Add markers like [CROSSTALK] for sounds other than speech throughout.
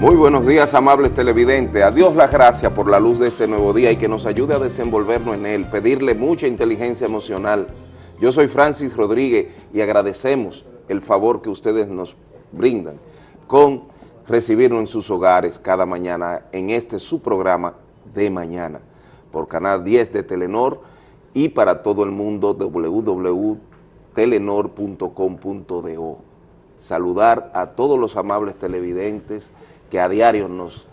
Muy buenos días, amables televidentes. A Dios las gracias por la luz de este nuevo día y que nos ayude a desenvolvernos en él, pedirle mucha inteligencia emocional. Yo soy Francis Rodríguez y agradecemos el favor que ustedes nos brindan con recibirnos en sus hogares cada mañana en este su programa de mañana por Canal 10 de Telenor y para todo el mundo www.telenor.com.do. Saludar a todos los amables televidentes que a diario nos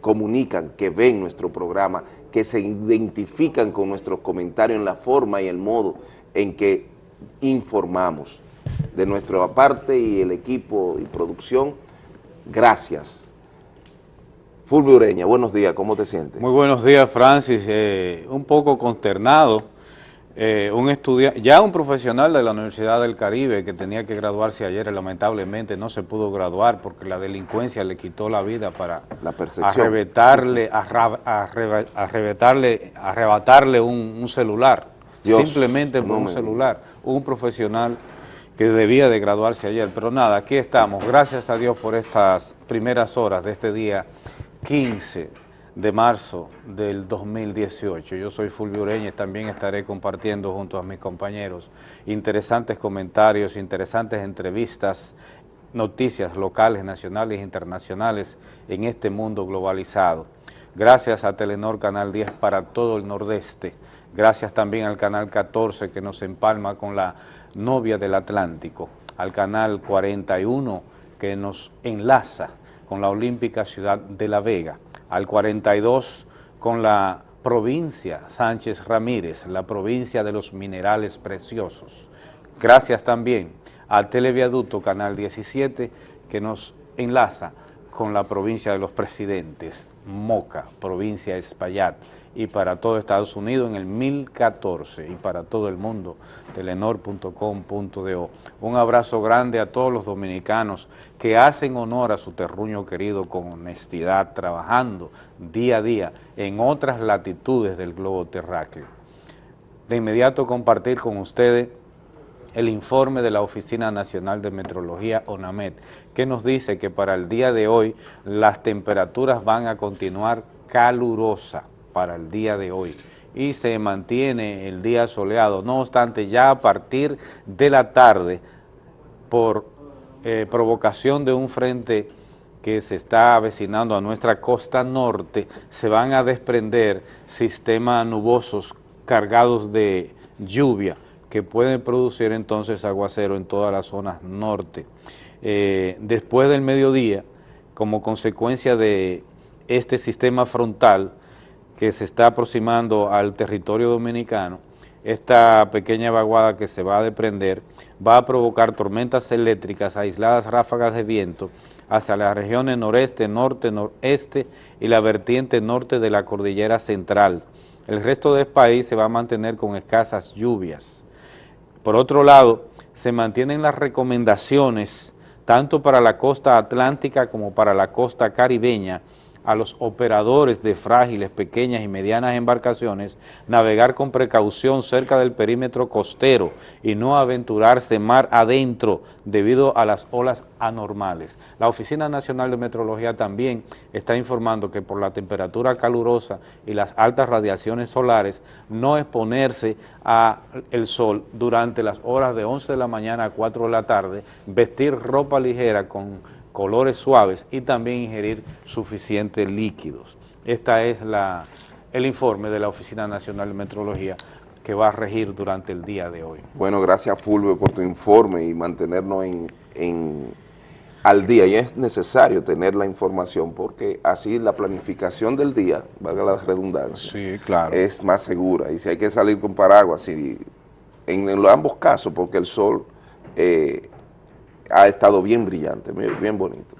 comunican, que ven nuestro programa, que se identifican con nuestros comentarios en la forma y el modo en que informamos. De nuestra parte y el equipo y producción, gracias. Fulvio Ureña, buenos días, ¿cómo te sientes? Muy buenos días, Francis. Eh, un poco consternado eh, un estudiante, ya un profesional de la Universidad del Caribe que tenía que graduarse ayer, lamentablemente no se pudo graduar porque la delincuencia le quitó la vida para la arrebatarle, arrebatarle, arrebatarle un, celular, simplemente por un celular, un profesional que debía de graduarse ayer. Pero nada, aquí estamos, gracias a Dios por estas primeras horas de este día 15 de marzo del 2018. Yo soy Fulvio Ureñez, también estaré compartiendo junto a mis compañeros interesantes comentarios, interesantes entrevistas, noticias locales, nacionales e internacionales en este mundo globalizado. Gracias a Telenor Canal 10 para todo el nordeste. Gracias también al Canal 14 que nos empalma con la novia del Atlántico, al Canal 41 que nos enlaza con la olímpica ciudad de La Vega, al 42 con la provincia Sánchez Ramírez, la provincia de los minerales preciosos. Gracias también al Televiaducto Canal 17 que nos enlaza con la provincia de los presidentes, Moca, provincia Espaillat, y para todo Estados Unidos en el 1014 y para todo el mundo, telenor.com.do. Un abrazo grande a todos los dominicanos que hacen honor a su terruño querido con honestidad, trabajando día a día en otras latitudes del globo terráqueo. De inmediato compartir con ustedes el informe de la Oficina Nacional de Metrología, ONAMET, que nos dice que para el día de hoy las temperaturas van a continuar calurosas para el día de hoy y se mantiene el día soleado. No obstante, ya a partir de la tarde, por eh, provocación de un frente que se está avecinando a nuestra costa norte, se van a desprender sistemas nubosos cargados de lluvia que pueden producir entonces aguacero en todas las zonas norte. Eh, después del mediodía, como consecuencia de este sistema frontal, que se está aproximando al territorio dominicano, esta pequeña vaguada que se va a desprender va a provocar tormentas eléctricas, aisladas ráfagas de viento hacia las regiones noreste, norte, noreste y la vertiente norte de la cordillera central. El resto del país se va a mantener con escasas lluvias. Por otro lado, se mantienen las recomendaciones tanto para la costa atlántica como para la costa caribeña a los operadores de frágiles, pequeñas y medianas embarcaciones navegar con precaución cerca del perímetro costero y no aventurarse mar adentro debido a las olas anormales. La Oficina Nacional de Meteorología también está informando que por la temperatura calurosa y las altas radiaciones solares, no exponerse al sol durante las horas de 11 de la mañana a 4 de la tarde, vestir ropa ligera con colores suaves y también ingerir suficientes líquidos. Este es la, el informe de la Oficina Nacional de Metrología que va a regir durante el día de hoy. Bueno, gracias Fulvio por tu informe y mantenernos en, al día. Y es necesario tener la información porque así la planificación del día, valga la redundancia, sí, claro. es más segura. Y si hay que salir con paraguas, en, en ambos casos, porque el sol eh, ha estado bien brillante, bien bonito.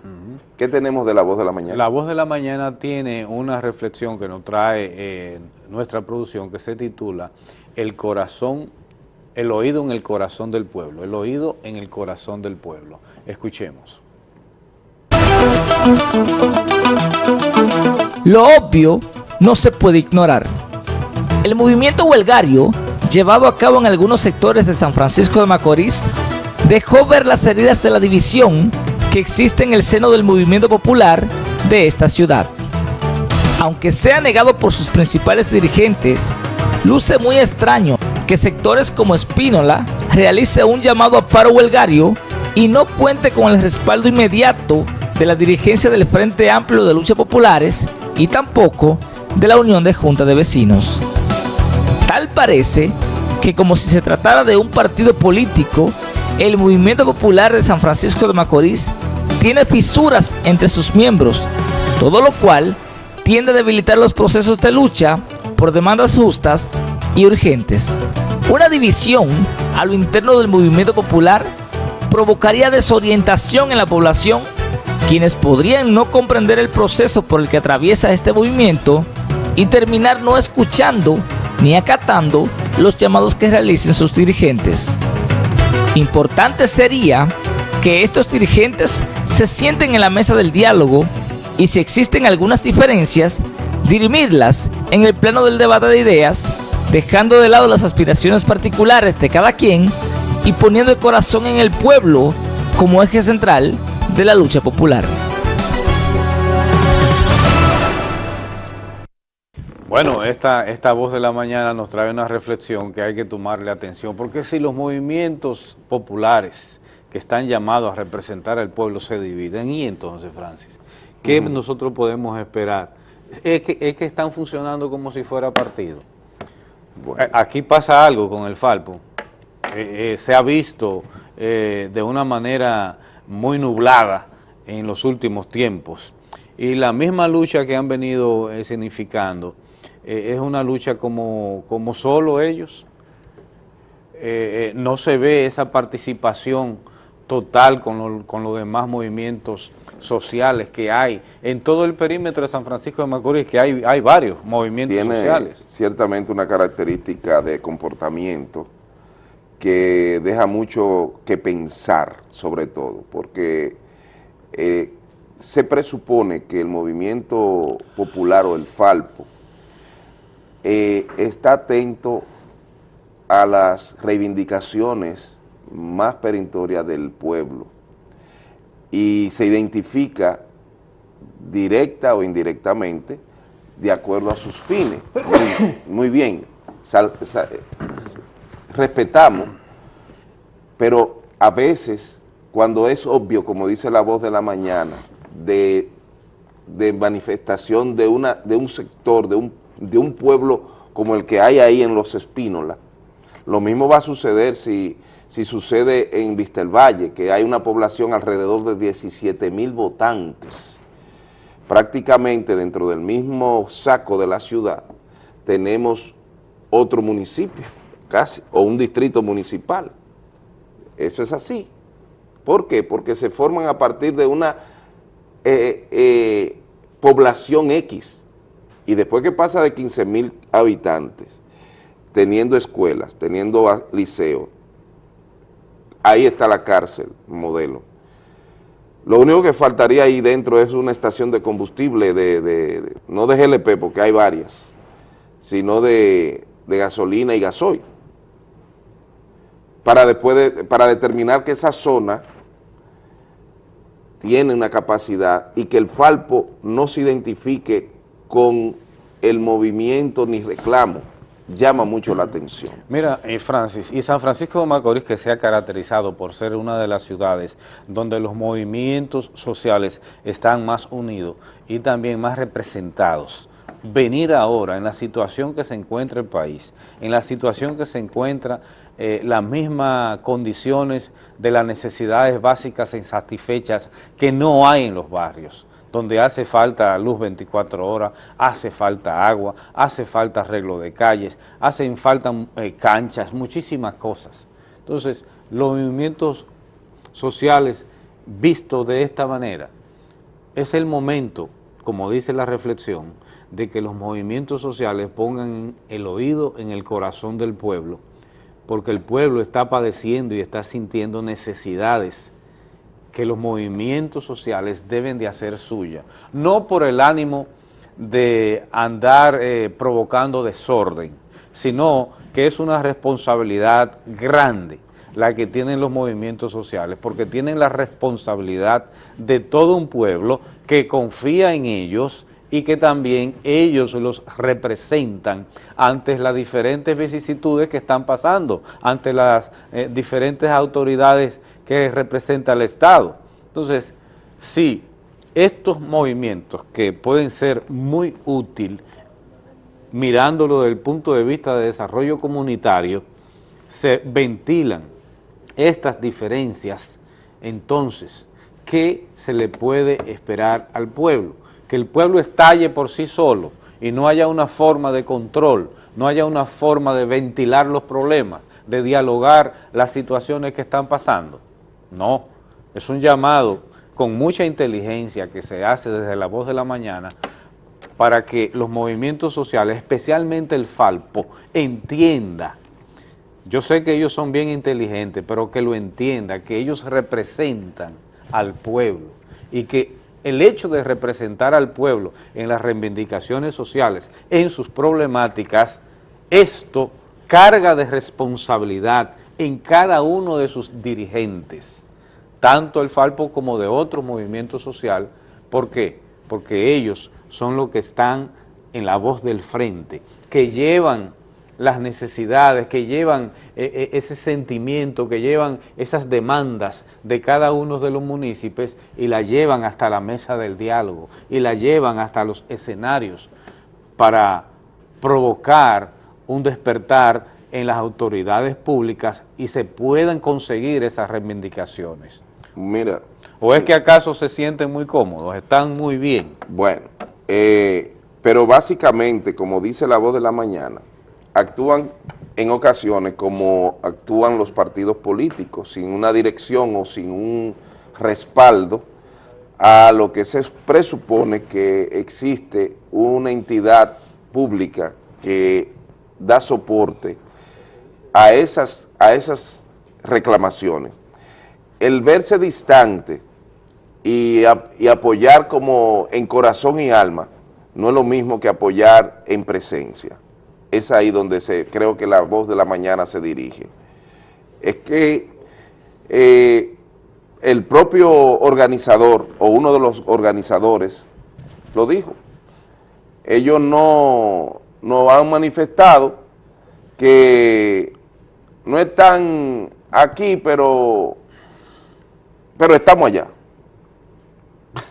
¿Qué tenemos de La Voz de la Mañana? La Voz de la Mañana tiene una reflexión que nos trae eh, nuestra producción que se titula El corazón, el oído en el corazón del pueblo, el oído en el corazón del pueblo. Escuchemos. Lo obvio no se puede ignorar. El movimiento huelgario, llevado a cabo en algunos sectores de San Francisco de Macorís, dejó ver las heridas de la división que existe en el seno del movimiento popular de esta ciudad. Aunque sea negado por sus principales dirigentes, luce muy extraño que sectores como Espínola realice un llamado a paro huelgario y no cuente con el respaldo inmediato de la dirigencia del Frente Amplio de Lucha Populares y tampoco de la Unión de Junta de Vecinos. Tal parece que como si se tratara de un partido político, el Movimiento Popular de San Francisco de Macorís tiene fisuras entre sus miembros, todo lo cual tiende a debilitar los procesos de lucha por demandas justas y urgentes. Una división a lo interno del movimiento popular provocaría desorientación en la población, quienes podrían no comprender el proceso por el que atraviesa este movimiento y terminar no escuchando ni acatando los llamados que realicen sus dirigentes. Importante sería que estos dirigentes se sienten en la mesa del diálogo y si existen algunas diferencias, dirimirlas en el plano del debate de ideas, dejando de lado las aspiraciones particulares de cada quien y poniendo el corazón en el pueblo como eje central de la lucha popular. Bueno, esta, esta voz de la mañana nos trae una reflexión que hay que tomarle atención, porque si los movimientos populares que están llamados a representar al pueblo se dividen, y entonces, Francis, ¿qué nosotros podemos esperar? Es que, es que están funcionando como si fuera partido. Aquí pasa algo con el Falpo. Eh, eh, se ha visto eh, de una manera muy nublada en los últimos tiempos. Y la misma lucha que han venido significando es una lucha como, como solo ellos. no se ve esa participación total con, con los demás movimientos sociales que hay en todo el perímetro de San Francisco de Macorís, que hay, hay varios movimientos Tiene sociales. ciertamente una característica de comportamiento que deja mucho que pensar, sobre todo, porque eh, se presupone que el movimiento popular o el Falpo eh, está atento a las reivindicaciones más perentorias del pueblo y se identifica directa o indirectamente de acuerdo a sus fines. Muy, bien, respetamos, pero a veces cuando es obvio, como dice la voz de la mañana, de, manifestación de, una, de un sector, de un, de un pueblo como el que hay ahí en Los Espínolas, lo mismo va a suceder si si sucede en Vistelvalle, que hay una población alrededor de 17 mil votantes. Prácticamente dentro del mismo saco de la ciudad tenemos otro municipio, casi, o un distrito municipal. Eso es así. ¿Por qué? Porque se forman a partir de una eh, eh, población X, y después que pasa de 15 mil habitantes, teniendo escuelas, teniendo liceos, ahí está la cárcel, modelo. Lo único que faltaría ahí dentro es una estación de combustible, de, no de GLP, porque hay varias, sino de, gasolina y gasoil, para, después para determinar que esa zona tiene una capacidad y que el Falpo no se identifique con el movimiento ni reclamo llama mucho la atención. Mira, eh, Francis, y San Francisco de Macorís que se ha caracterizado por ser una de las ciudades donde los movimientos sociales están más unidos y también más representados. Venir ahora en la situación que se encuentra el país, en la situación que se encuentra eh, las mismas condiciones de las necesidades básicas insatisfechas que no hay en los barrios donde hace falta luz 24 horas, hace falta agua, hace falta arreglo de calles, hacen falta eh, canchas, muchísimas cosas. Entonces, los movimientos sociales vistos de esta manera, es el momento, como dice la reflexión, de que los movimientos sociales pongan el oído en el corazón del pueblo, porque el pueblo está padeciendo y está sintiendo necesidades que los movimientos sociales deben de hacer suya, no por el ánimo de andar eh, provocando desorden, sino que es una responsabilidad grande la que tienen los movimientos sociales, porque tienen la responsabilidad de todo un pueblo que confía en ellos y que también ellos los representan ante las diferentes vicisitudes que están pasando, ante las eh, diferentes autoridades que representa el Estado. Entonces, sí, estos movimientos que pueden ser muy útiles, mirándolo desde el punto de vista de desarrollo comunitario, se ventilan estas diferencias, entonces, ¿qué se le puede esperar al pueblo? Que el pueblo estalle por sí solo y no haya una forma de control, no haya una forma de ventilar los problemas, de dialogar las situaciones que están pasando. No, es un llamado con mucha inteligencia que se hace desde la voz de la mañana para que los movimientos sociales, especialmente el Falpo, entienda, yo sé que ellos son bien inteligentes, pero que lo entienda, que ellos representan al pueblo y que el hecho de representar al pueblo en las reivindicaciones sociales, en sus problemáticas, esto carga de responsabilidad en cada uno de sus dirigentes, tanto el Falpo como de otro movimiento social. ¿Por qué? Porque ellos son los que están en la voz del frente, que llevan las necesidades, que llevan eh, eh, ese sentimiento, que llevan esas demandas de cada uno de los municipios y la llevan hasta la mesa del diálogo y la llevan hasta los escenarios para provocar un despertar en las autoridades públicas y se puedan conseguir esas reivindicaciones. Mira. ¿O es que acaso se sienten muy cómodos, están muy bien? Bueno, eh, pero básicamente, como dice la voz de la mañana, actúan en ocasiones como actúan los partidos políticos, sin una dirección o sin un respaldo a lo que se presupone que existe una entidad pública que da soporte a esas, a esas reclamaciones. El verse distante y, apoyar como en corazón y alma no es lo mismo que apoyar en presencia es ahí donde se, creo que la voz de la mañana se dirige. Es que eh, el propio organizador o uno de los organizadores lo dijo. Ellos no, no han manifestado que no están aquí, pero, pero estamos allá. [LAUGHS]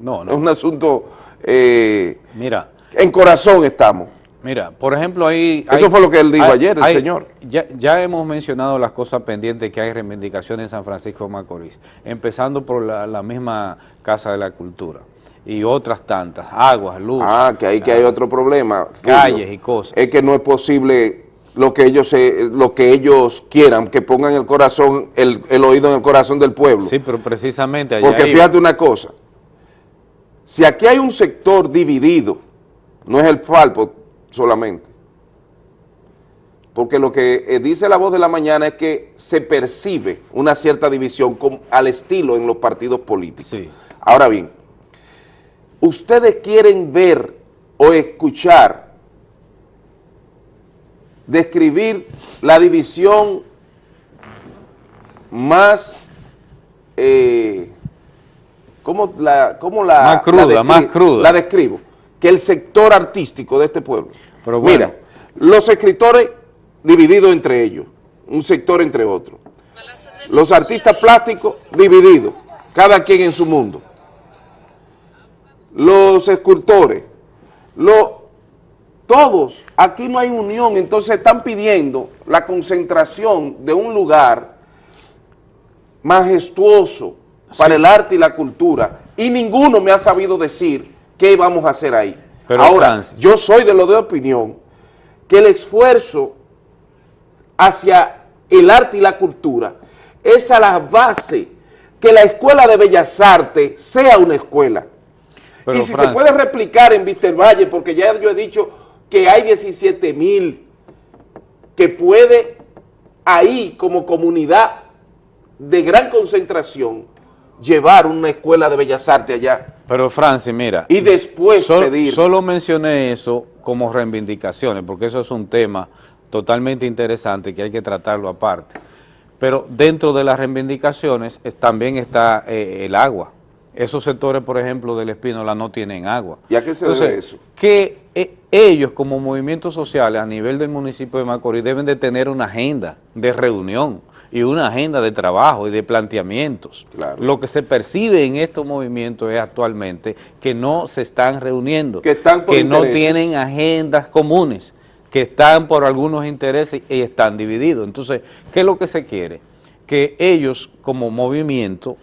No, no. Es un asunto... Eh, Mira. En corazón estamos. Mira, por ejemplo, ahí... Eso fue lo que él dijo ayer, el señor. Ya, hemos mencionado las cosas pendientes que hay reivindicaciones en San Francisco de Macorís, empezando por la, misma Casa de la Cultura y otras tantas, aguas, luz. Ah, que ahí que hay otro problema. Calles y cosas. Es que no es posible lo que ellos lo que ellos quieran, que pongan el corazón, el, oído en el corazón del pueblo. Sí, pero precisamente allá Porque fíjate una cosa, si aquí hay un sector dividido, no es el Falpo, solamente. Porque lo que eh, dice la voz de la mañana es que se percibe una cierta división al estilo en los partidos políticos. Ahora bien, ustedes quieren ver o escuchar, describir la división más, eh, ¿cómo la, cómo la, más cruda, más cruda. La describo que el sector artístico de este pueblo. Pero Mira, los escritores divididos entre ellos, un sector entre otros. Los artistas plásticos divididos, cada quien en su mundo. Los escultores, todos, aquí no hay unión, entonces están pidiendo la concentración de un lugar majestuoso para el arte y la cultura y ninguno me ha sabido decir ¿qué vamos a hacer ahí? Ahora, yo soy de lo de opinión que el esfuerzo hacia el arte y la cultura es a la base que la Escuela de Bellas Artes sea una escuela. y si se puede replicar en Valle, porque ya yo he dicho que hay 17 mil que puede ahí como comunidad de gran concentración llevar una escuela de bellas artes allá. Pero Francis, mira. Y después pedir. Solo mencioné eso como reivindicaciones, porque eso es un tema totalmente interesante que hay que tratarlo aparte. Pero dentro de las reivindicaciones también está eh, el agua. Esos sectores, por ejemplo, del Espínola no tienen agua. ¿Y a qué se debe eso? Que eh, ellos, como movimientos sociales a nivel del municipio de Macorís, deben de tener una agenda de reunión y una agenda de trabajo y de planteamientos. Lo que se percibe en estos movimientos es actualmente que no se están reuniendo, que, están que no tienen agendas comunes, que están por algunos intereses y están divididos. Entonces, ¿qué es lo que se quiere? Que ellos como movimiento,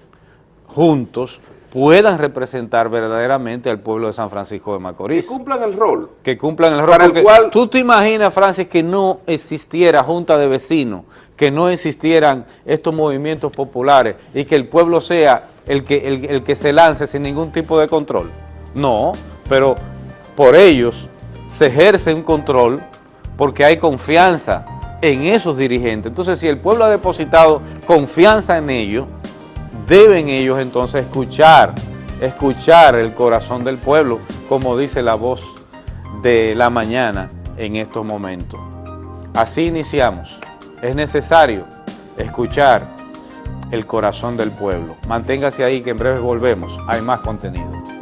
juntos, puedan representar verdaderamente al pueblo de San Francisco de Macorís. Que cumplan el rol. Que cumplan el rol. Para el cual... Tú te imaginas, Francis, que no existiera junta de vecinos, que no existieran estos movimientos populares y que el pueblo sea el que, el, que se lance sin ningún tipo de control. No, pero por ellos se ejerce un control porque hay confianza en esos dirigentes. Entonces, si el pueblo ha depositado confianza en ellos, deben ellos entonces escuchar, escuchar el corazón del pueblo, como dice la voz de la mañana en estos momentos. Así iniciamos. Es necesario escuchar el corazón del pueblo. Manténgase ahí que en breve volvemos. Hay más contenido.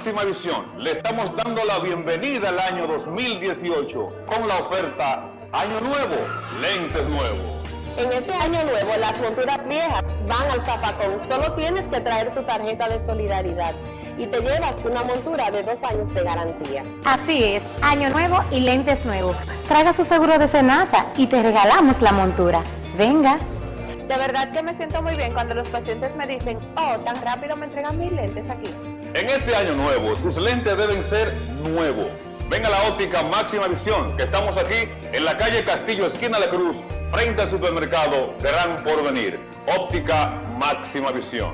Máxima Visión le estamos dando la bienvenida al año 2018 con la oferta Año Nuevo, lentes nuevos. En este año nuevo las monturas viejas van al zapacón. Solo tienes que traer tu tarjeta de solidaridad y te llevas una montura de dos años de garantía. Así es, año nuevo y lentes nuevos. Traiga su seguro de cenaza y te regalamos la montura. Venga. De verdad que me siento muy bien cuando los pacientes me dicen, oh, tan rápido me entregan mis lentes aquí. En este año nuevo, tus lentes deben ser nuevos. Ven a la óptica Máxima Visión, que estamos aquí en la calle Castillo, esquina La Cruz, frente al supermercado Gran Porvenir. Óptica Máxima Visión.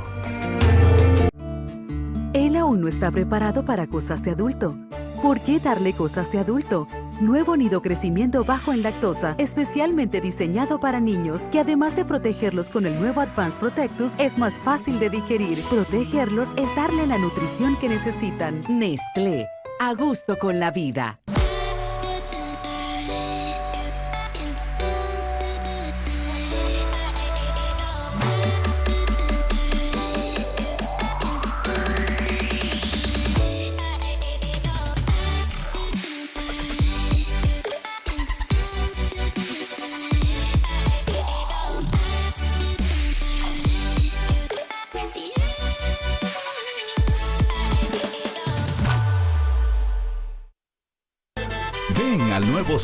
Él aún no está preparado para cosas de adulto. ¿Por qué darle cosas de adulto? Nuevo nido crecimiento bajo en lactosa, especialmente diseñado para niños, que además de protegerlos con el nuevo Advanced Protectus, es más fácil de digerir. Protegerlos es darle la nutrición que necesitan. Nestlé, a gusto con la vida.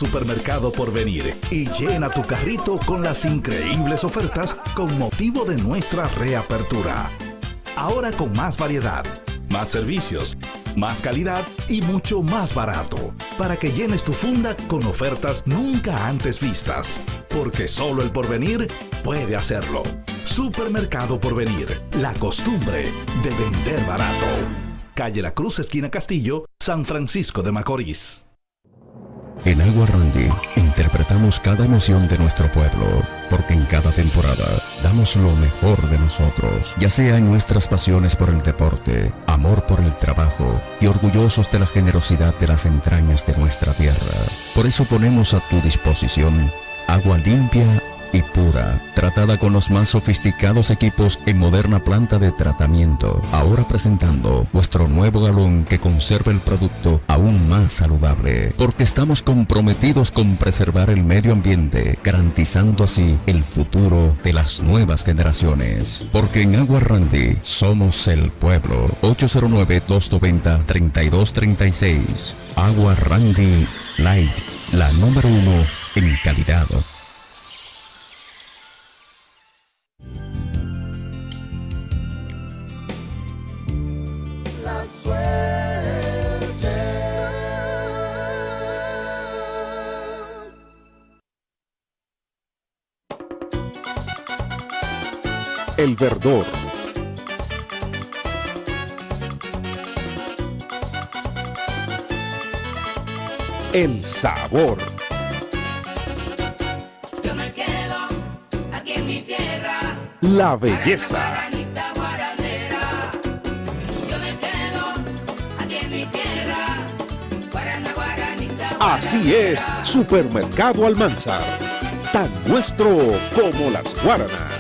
Supermercado por venir y llena tu carrito con las increíbles ofertas con motivo de nuestra reapertura. Ahora con más variedad, más servicios, más calidad y mucho más barato, para que llenes tu funda con ofertas nunca antes vistas, porque solo el porvenir puede hacerlo. Supermercado Porvenir, la costumbre de vender barato. Calle La Cruz, esquina Castillo, San Francisco de Macorís. En Agua Randy interpretamos cada emoción de nuestro pueblo, porque en cada temporada damos lo mejor de nosotros, ya sea en nuestras pasiones por el deporte, amor por el trabajo y orgullosos de la generosidad de las entrañas de nuestra tierra. Por eso ponemos a tu disposición agua limpia y pura, tratada con los más sofisticados equipos en moderna planta de tratamiento. Ahora presentando vuestro nuevo galón que conserva el producto aún más saludable, porque estamos comprometidos con preservar el medio ambiente, garantizando así el futuro de las nuevas generaciones. Porque en Agua Randy somos el pueblo. 809-290-3236. Agua Randy Light, la número uno en calidad. El Verdor. el sabor. Yo me quedo aquí en mi tierra. La belleza. Así es, Supermercado Almanzar. Tan nuestro como las guaranas.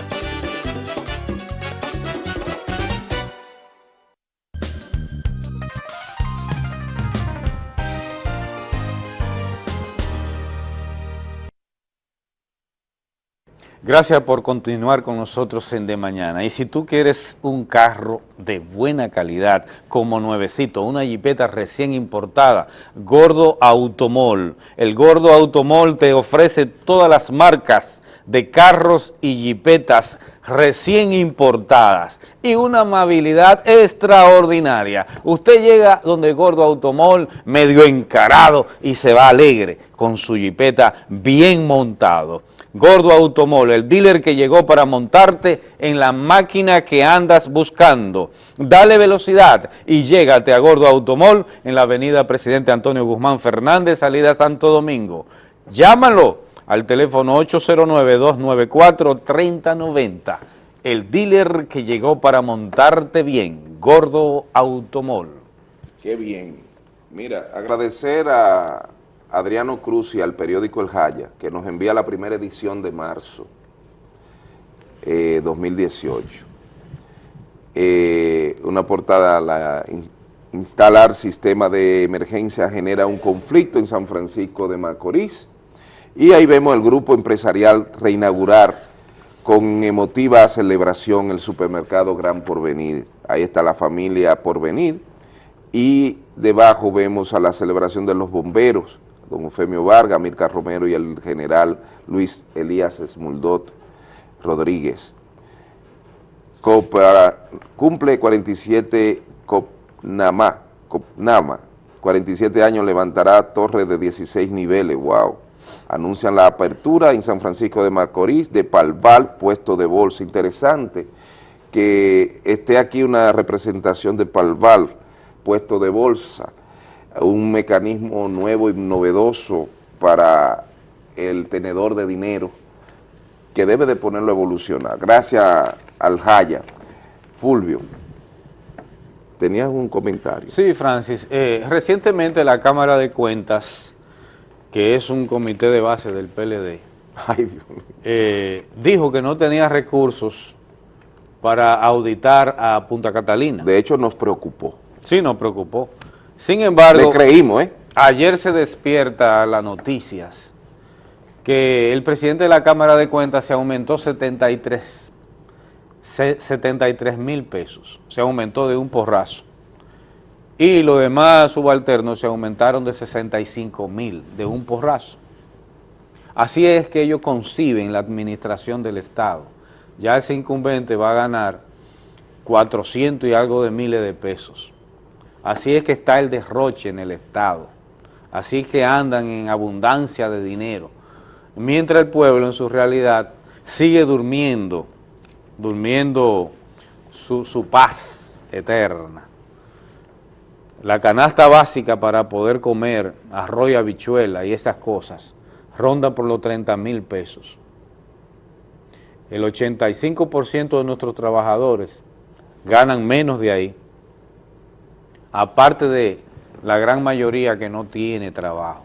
Gracias por continuar con nosotros en De Mañana. Y si tú quieres un carro de buena calidad, como nuevecito, una jipeta recién importada, Gordo Automol. El Gordo Automol te ofrece todas las marcas de carros y jipetas recién importadas y una amabilidad extraordinaria. Usted llega donde Gordo Automol medio encarado y se va alegre con su jipeta bien montado. Gordo Automol, el dealer que llegó para montarte en la máquina que andas buscando. Dale velocidad y llégate a Gordo Automol en la avenida Presidente Antonio Guzmán Fernández, salida Santo Domingo. Llámalo al teléfono 809-294-3090. El dealer que llegó para montarte bien, Gordo Automol. Qué bien. Mira, agradecer a Adriano Cruz y al periódico El Jaya, que nos envía la primera edición de marzo eh, 2018. Eh, una portada, la, instalar sistema de emergencia genera un conflicto en San Francisco de Macorís, y ahí vemos el grupo empresarial reinaugurar con emotiva celebración el supermercado Gran Porvenir. Ahí está la familia Porvenir, y debajo vemos a la celebración de los bomberos, don Eufemio Vargas, Mirka Romero y el general Luis Elías Esmuldot Rodríguez. Copa, cumple 47 Copnama, Copnama, 47 años levantará torre de 16 niveles, wow. Anuncian la apertura en San Francisco de Macorís de Palval, puesto de bolsa. Interesante que esté aquí una representación de Palval, puesto de bolsa un mecanismo nuevo y novedoso para el tenedor de dinero que debe de ponerlo a evolucionar. Gracias al Jaya. Fulvio, ¿tenías un comentario? Sí, Francis. Eh, recientemente la Cámara de Cuentas, que es un comité de base del PLD, [LAUGHS] eh, dijo que no tenía recursos para auditar a Punta Catalina. De hecho, nos preocupó. Sí, nos preocupó. Sin embargo, Le creímos, ¿eh? ayer se despierta las noticias que el presidente de la Cámara de Cuentas se aumentó 73 mil pesos, se aumentó de un porrazo. Y los demás subalternos se aumentaron de 65 mil, de un porrazo. Así es que ellos conciben la administración del Estado. Ya ese incumbente va a ganar 400 y algo de miles de pesos. Así es que está el derroche en el Estado. Así que andan en abundancia de dinero. Mientras el pueblo en su realidad sigue durmiendo, durmiendo su, su paz eterna. La canasta básica para poder comer arroz y habichuela y esas cosas ronda por los 30 mil pesos. El 85% de nuestros trabajadores ganan menos de ahí aparte de la gran mayoría que no tiene trabajo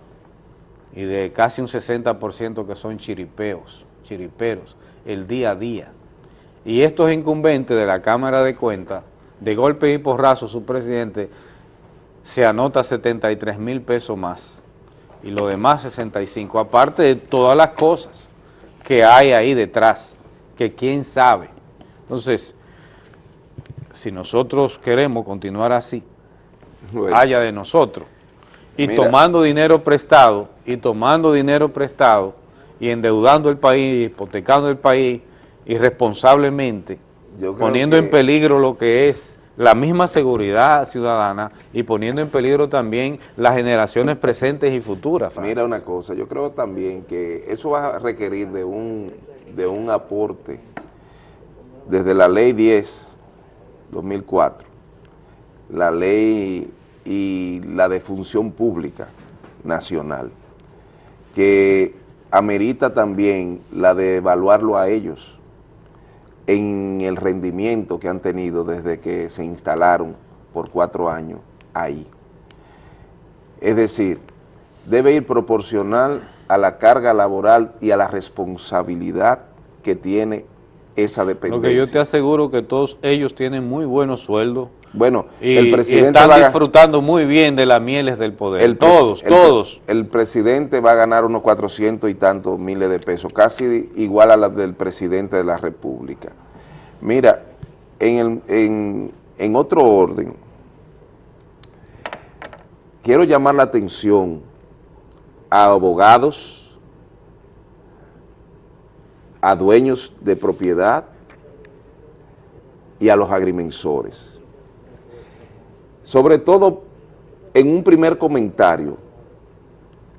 y de casi un 60% que son chiripeos, chiriperos, el día a día. Y estos incumbentes de la Cámara de Cuentas, de golpe y porrazo, su presidente se anota 73 mil pesos más y lo demás 65, aparte de todas las cosas que hay ahí detrás, que quién sabe. Entonces, si nosotros queremos continuar así, haya de nosotros. Y tomando dinero prestado, y tomando dinero prestado, y endeudando el país, hipotecando el país irresponsablemente, poniendo en peligro lo que es la misma seguridad ciudadana y poniendo en peligro también las generaciones presentes y futuras. Mira una cosa, yo creo también que eso va a requerir de un, de un aporte desde la ley 10, 2004, la ley y la de función pública, nacional, que amerita también la de evaluarlo a ellos en el rendimiento que han tenido desde que se instalaron por cuatro años ahí. Es decir, debe ir proporcional a la carga laboral y a la responsabilidad que tiene esa Lo dependencia. que yo te aseguro que todos ellos tienen muy buenos sueldos. Bueno, y, el y presidente están va disfrutando muy bien de las mieles del poder. El todos, el- todos. El presidente va a ganar unos 400 y tantos miles de pesos, casi igual a la del presidente de la República. Mira, en, el- en- en otro orden, quiero llamar la atención a abogados, a dueños de propiedad y a los agrimensores. Sobre todo, en un primer comentario,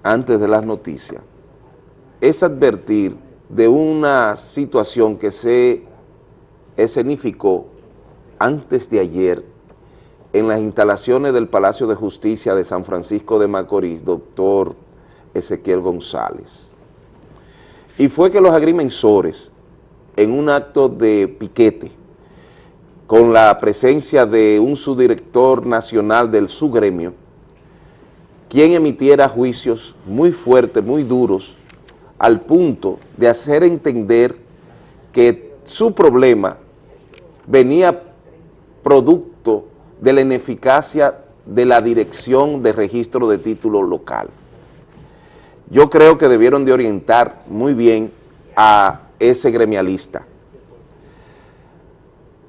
antes de las noticias, es advertir de una situación que se escenificó antes de ayer en las instalaciones del Palacio de Justicia de San Francisco de Macorís, doctor Ezequiel González. Y fue que los agrimensores, en un acto de piquete, con la presencia de un subdirector nacional del subgremio, quien emitiera juicios muy fuertes, muy duros, al punto de hacer entender que su problema venía producto de la ineficacia de la dirección de registro de título local. Yo creo que debieron de orientar muy bien a ese gremialista,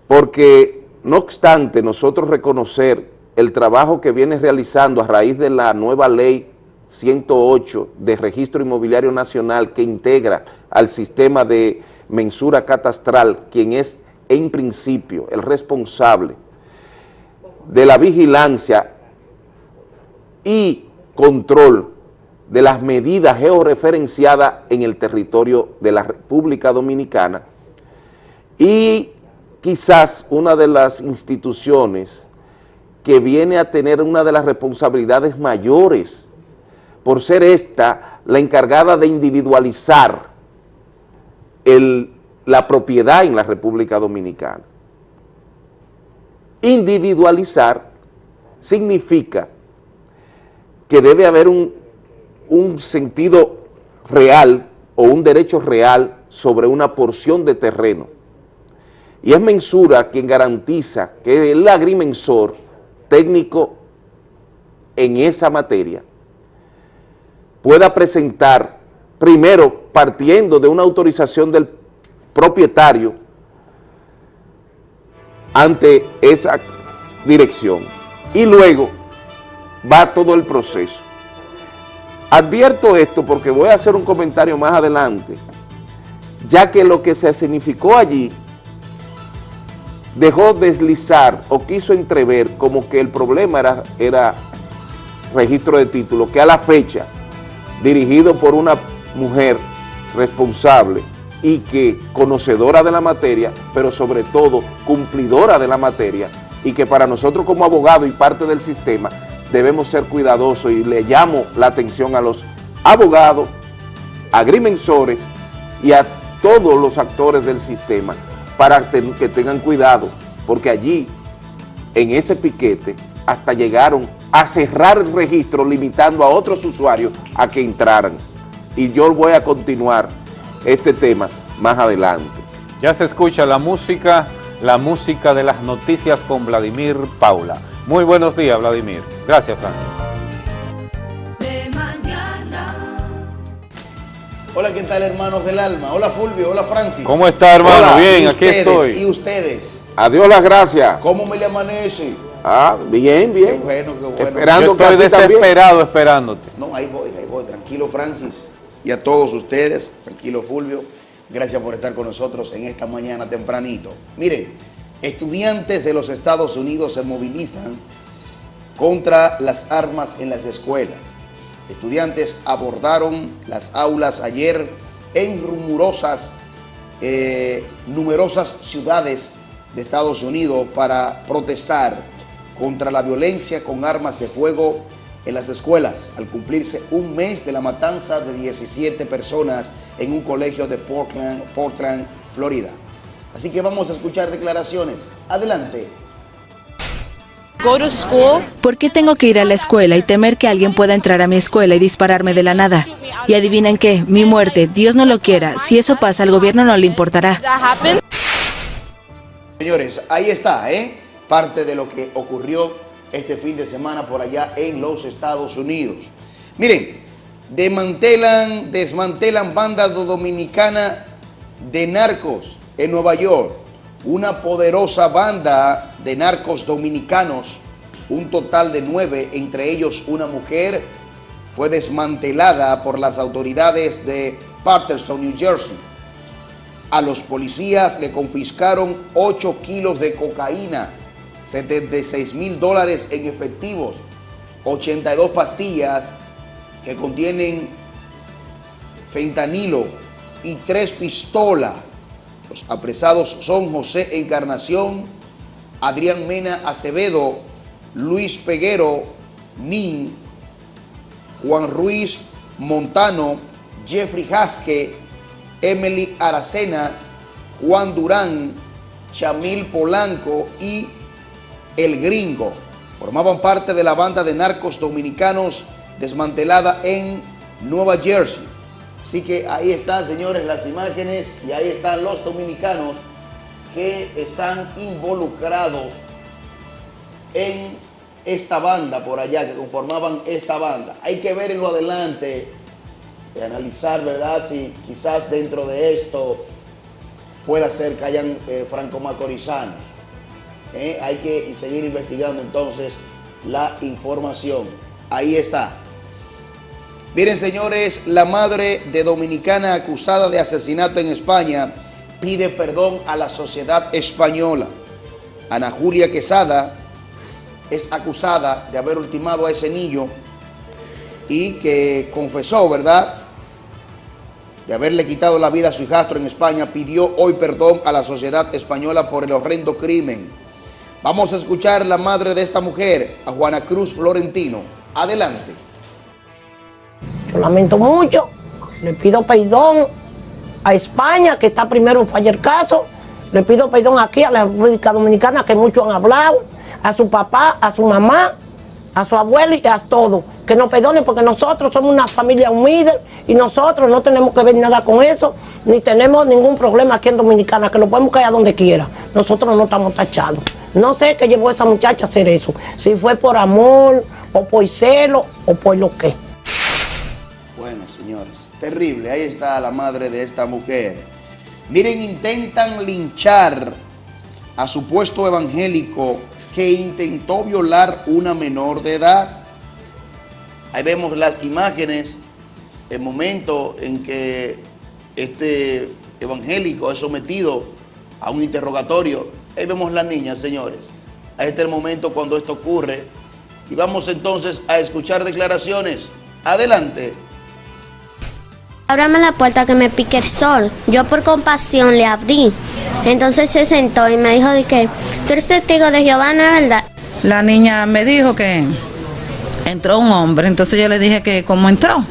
porque no obstante nosotros reconocer el trabajo que viene realizando a raíz de la nueva ley 108 de registro inmobiliario nacional que integra al sistema de mensura catastral, quien es en principio el responsable de la vigilancia y control de las medidas georreferenciadas en el territorio de la República Dominicana y quizás una de las instituciones que viene a tener una de las responsabilidades mayores por ser esta la encargada de individualizar el- la propiedad en la República Dominicana. Individualizar significa que debe haber un, un sentido real o un derecho real sobre una porción de terreno. Y es Mensura quien garantiza que el agrimensor técnico en esa materia pueda presentar, primero partiendo de una autorización del propietario ante esa dirección y luego va todo el proceso. Advierto esto porque voy a hacer un comentario más adelante, ya que lo que se significó allí dejó deslizar o quiso entrever como que el problema era, era registro de título, que a la fecha, dirigido por una mujer responsable y que conocedora de la materia, pero sobre todo cumplidora de la materia, y que para nosotros como abogado y parte del sistema debemos ser cuidadosos y le llamo la atención a los abogados, agrimensores y a todos los actores del sistema para que tengan cuidado, porque allí, en ese piquete, hasta llegaron a cerrar el registro limitando a otros usuarios a que entraran. Y yo voy a continuar este tema más adelante. Ya se escucha la música, la música de las noticias con Vladimir Paula. Muy buenos días, Vladimir. Gracias, Francis. De mañana. Hola, ¿qué tal, hermanos del alma? Hola, Fulvio. Hola, Francis. ¿Cómo está, hermano? Hola. Bien, ¿Y aquí ustedes? estoy. ¿Y ustedes? Adiós las gracias. ¿Cómo me le amanece? Ah, bien, bien. Qué bueno, qué bueno. Esperando Yo que estoy también. desesperado esperándote. No, ahí voy, ahí voy. Tranquilo, Francis. Y a todos ustedes, tranquilo, Fulvio. Gracias por estar con nosotros en esta mañana tempranito. Miren, estudiantes de los Estados Unidos se movilizan contra las armas en las escuelas. Estudiantes abordaron las aulas ayer en rumorosas, eh, numerosas ciudades de Estados Unidos para protestar contra la violencia con armas de fuego en las escuelas al cumplirse un mes de la matanza de 17 personas en un colegio de Portland, Portland, Florida. Así que vamos a escuchar declaraciones. Adelante. ¿Por qué tengo que ir a la escuela y temer que alguien pueda entrar a mi escuela y dispararme de la nada? Y adivinen qué, mi muerte, Dios no lo quiera, si eso pasa al gobierno no le importará. Señores, ahí está, ¿eh? Parte de lo que ocurrió este fin de semana por allá en los Estados Unidos. Miren, desmantelan, desmantelan banda dominicana de narcos en Nueva York. Una poderosa banda de narcos dominicanos, un total de nueve, entre ellos una mujer, fue desmantelada por las autoridades de Patterson, New Jersey. A los policías le confiscaron 8 kilos de cocaína, 76 mil dólares en efectivos, 82 pastillas que contienen fentanilo y tres pistolas. Los apresados son José Encarnación, Adrián Mena Acevedo, Luis Peguero, Nin, Juan Ruiz Montano, Jeffrey Jasque, Emily Aracena, Juan Durán, Chamil Polanco y El Gringo. Formaban parte de la banda de narcos dominicanos desmantelada en Nueva Jersey. Así que ahí están, señores, las imágenes y ahí están los dominicanos que están involucrados en esta banda por allá, que conformaban esta banda. Hay que ver en lo adelante y analizar, ¿verdad? Si quizás dentro de esto pueda ser que hayan eh, franco-macorizanos. ¿eh? Hay que seguir investigando entonces la información. Ahí está. Miren, señores, la madre de dominicana acusada de asesinato en España pide perdón a la sociedad española. Ana Julia Quesada es acusada de haber ultimado a ese niño y que confesó, ¿verdad?, de haberle quitado la vida a su hijastro en España, pidió hoy perdón a la sociedad española por el horrendo crimen. Vamos a escuchar la madre de esta mujer, a Juana Cruz Florentino. Adelante. Yo lamento mucho, le pido perdón a España, que está primero fallar el caso, le pido perdón aquí a la República Dominicana, que muchos han hablado, a su papá, a su mamá, a su abuelo y a todo. Que nos perdonen porque nosotros somos una familia humilde y nosotros no tenemos que ver nada con eso, ni tenemos ningún problema aquí en Dominicana, que lo podemos caer a donde quiera. Nosotros no estamos tachados. No sé qué llevó esa muchacha a hacer eso, si fue por amor, o por celo, o por lo que. Bueno, señores, terrible. Ahí está la madre de esta mujer. Miren, intentan linchar a supuesto evangélico que intentó violar una menor de edad. Ahí vemos las imágenes, el momento en que este evangélico es sometido a un interrogatorio. Ahí vemos la niña, señores. Ahí está el momento cuando esto ocurre. Y vamos entonces a escuchar declaraciones. Adelante. Ábrame la puerta que me pique el sol. Yo por compasión le abrí. Entonces se sentó y me dijo de que tú eres testigo de Jehová, ¿no es verdad? La niña me dijo que entró un hombre, entonces yo le dije que cómo entró.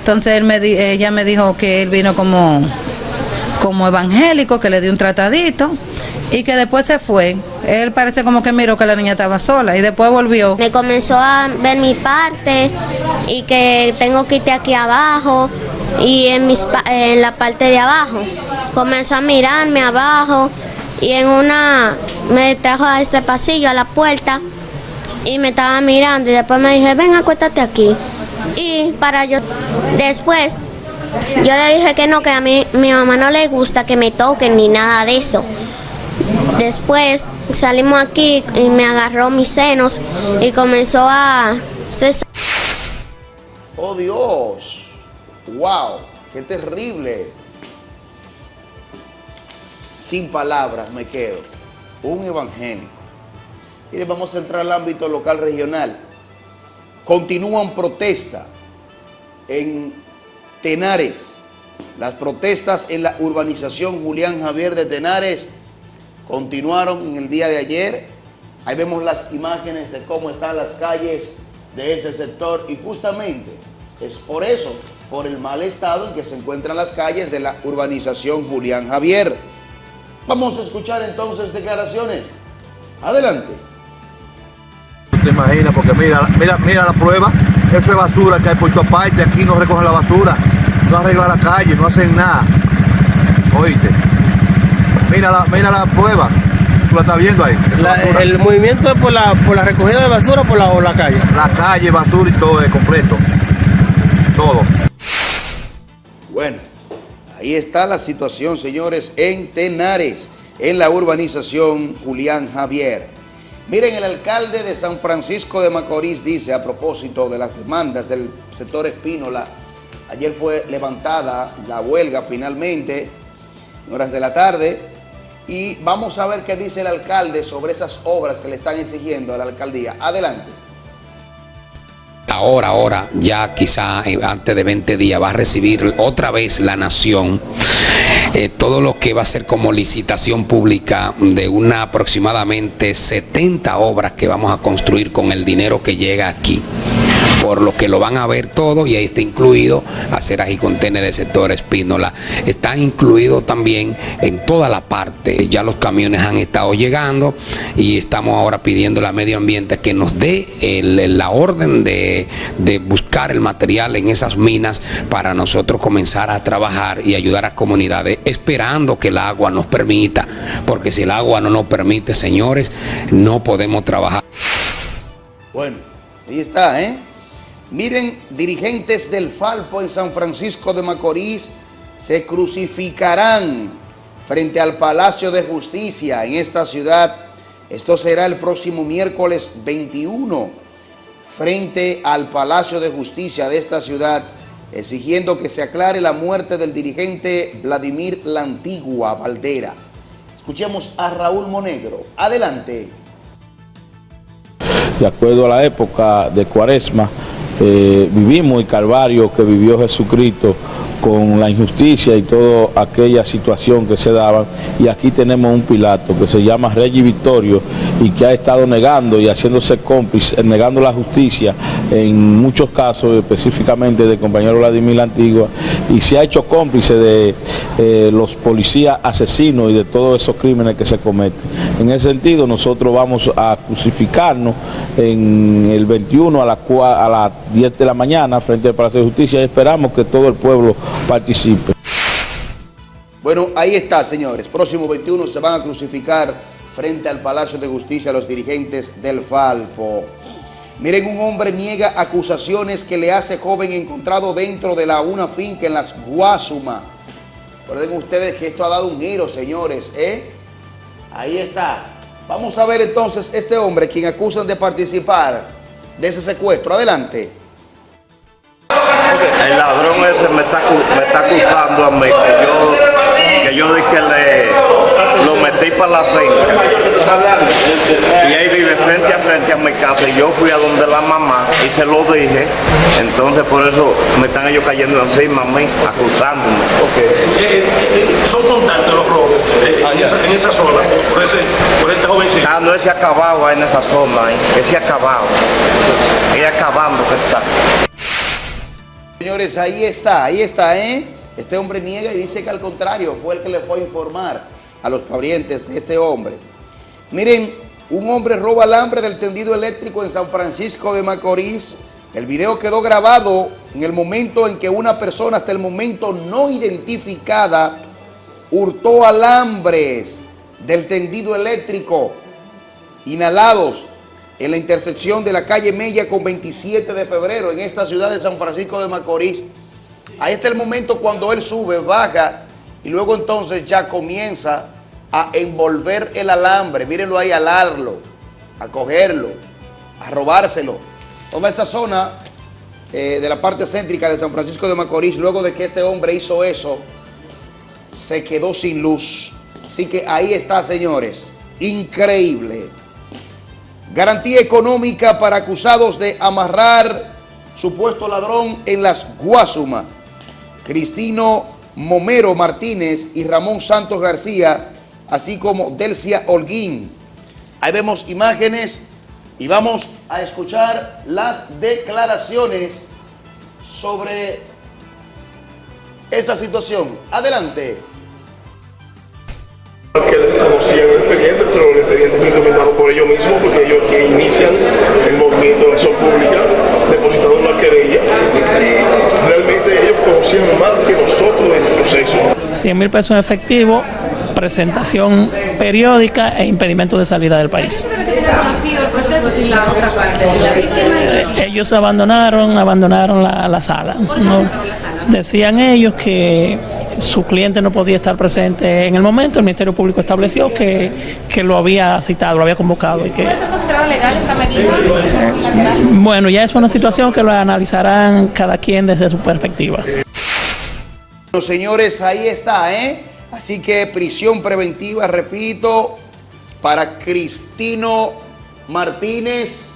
Entonces él me ella me dijo que él vino como, como evangélico, que le dio un tratadito y que después se fue. Él parece como que miró que la niña estaba sola y después volvió. Me comenzó a ver mi parte y que tengo que irte aquí abajo y en, mis, en la parte de abajo. Comenzó a mirarme abajo y en una me trajo a este pasillo, a la puerta y me estaba mirando y después me dije, ven, acuéstate aquí. Y para yo, después yo le dije que no, que a mí mi mamá no le gusta que me toquen ni nada de eso. Después salimos aquí y me agarró mis senos y comenzó a... ¡Oh Dios! ¡Wow! ¡Qué terrible! Sin palabras me quedo. Un evangélico. Mire, vamos a entrar al ámbito local regional. Continúan protestas en Tenares. Las protestas en la urbanización Julián Javier de Tenares continuaron en el día de ayer. Ahí vemos las imágenes de cómo están las calles de ese sector y justamente es por eso, por el mal estado en que se encuentran las calles de la urbanización Julián Javier. Vamos a escuchar entonces declaraciones. Adelante. Te imaginas, porque mira, mira, mira la prueba, eso es basura que hay por tu parte, aquí no recogen la basura, no arreglan la calle, no hacen nada. Oíste, mira la, mira la prueba, tú la estás viendo ahí. La- el movimiento es por la, por la recogida de basura o por la, o la calle. La calle, basura y todo es completo, todo. Bueno, ahí está la situación, señores, en Tenares, en la urbanización Julián Javier. Miren, el alcalde de San Francisco de Macorís dice a propósito de las demandas del sector Espínola, ayer fue levantada la huelga finalmente, en horas de la tarde, y vamos a ver qué dice el alcalde sobre esas obras que le están exigiendo a la alcaldía. Adelante. Ahora, ahora, ya quizá eh, antes de 20 días va a recibir otra vez la nación eh, todo lo que va a ser como licitación pública de una aproximadamente 70 obras que vamos a construir con el dinero que llega aquí. Por lo que lo van a ver todo y ahí está incluido aceras y contenes de sector Espínola. Está incluido también en toda la parte. Ya los camiones han estado llegando y estamos ahora pidiendo a medio ambiente que nos dé la orden de, de buscar el material en esas minas para nosotros comenzar a trabajar y ayudar a comunidades, esperando que el agua nos permita, porque si el agua no nos permite, señores, no podemos trabajar. Bueno, ahí está, ¿eh? Miren, dirigentes del Falpo en San Francisco de Macorís se crucificarán frente al Palacio de Justicia en esta ciudad. Esto será el próximo miércoles 21 frente al Palacio de Justicia de esta ciudad, exigiendo que se aclare la muerte del dirigente Vladimir La Antigua Valdera. Escuchemos a Raúl Monegro. Adelante. de acuerdo a la época de Cuaresma, eh, vivimos el calvario que vivió Jesucristo con la injusticia y toda aquella situación que se daba. Y aquí tenemos un Pilato que se llama Rey Victorio y que ha estado negando y haciéndose cómplice, negando la justicia en muchos casos, específicamente del compañero Vladimir la Antigua, y se ha hecho cómplice de eh, los policías asesinos y de todos esos crímenes que se cometen. En ese sentido, nosotros vamos a crucificarnos en el 21 a cua- a las 10 de la mañana frente al Palacio de Justicia y esperamos que todo el pueblo participe. Bueno, ahí está, señores. Próximo 21 se van a crucificar frente al Palacio de Justicia los dirigentes del Falpo. Miren, un hombre niega acusaciones que le hace joven encontrado dentro de la una finca en las Guasuma. Recuerden ustedes que esto ha dado un giro, señores, ¿eh? Ahí está. Vamos a ver entonces este hombre, quien acusan de participar de ese secuestro. Adelante. El ladrón ese me está, me está acusando a mí que yo, que yo di que le lo metí para la finca. Y ahí vive frente a frente a mi casa y yo fui a donde la mamá y se lo dije. Entonces por eso me están ellos cayendo encima a mí, acusándome. son constantes los robos eh, en, esa, en esa zona, por, ese, por este jovencito. Ah, no, ese acabado ahí en esa zona, ese acabado. Ese acabando que está. Señores, ahí está, ahí está, ¿eh? Este hombre niega y dice que al contrario, fue el que le fue a informar a los parientes de este hombre. Miren, un hombre roba alambre del tendido eléctrico en San Francisco de Macorís. El video quedó grabado en el momento en que una persona hasta el momento no identificada hurtó alambres del tendido eléctrico inhalados en la intersección de la calle Mella con 27 de febrero en esta ciudad de San Francisco de Macorís. Ahí está el momento cuando él sube, baja y luego entonces ya comienza a envolver el alambre. Mírenlo ahí, alarlo, a cogerlo, a robárselo. Toda esa zona eh, de la parte céntrica de San Francisco de Macorís, luego de que este hombre hizo eso, se quedó sin luz. Así que ahí está, señores. Increíble. Garantía económica para acusados de amarrar supuesto ladrón en las Guasuma. Cristino Momero Martínez y Ramón Santos García, así como Delcia Holguín. Ahí vemos imágenes Y vamos a escuchar las declaraciones sobre esa situación. Adelante. que desconocían el expediente, pero el expediente fue implementado por ellos mismos, porque ellos que inician el movimiento de acción pública, depositaron una querella, y realmente ellos conocían más que nosotros del proceso. 100 mil pesos en efectivo, presentación periódica e impedimento de salida del país. conocido el proceso sin la otra parte, sin la víctima y sin... Ellos abandonaron, abandonaron la, la sala. ¿no? Decían ellos que su cliente no podía estar presente en el momento, el Ministerio Público estableció que, que lo había citado, lo había convocado y que ¿Puede ser considerado legal esa medida unilateral? bueno, ya es una situación que lo analizarán cada quien desde su perspectiva. Bueno, señores, ahí está, ¿eh? Así que prisión preventiva, repito, para Cristino Martínez,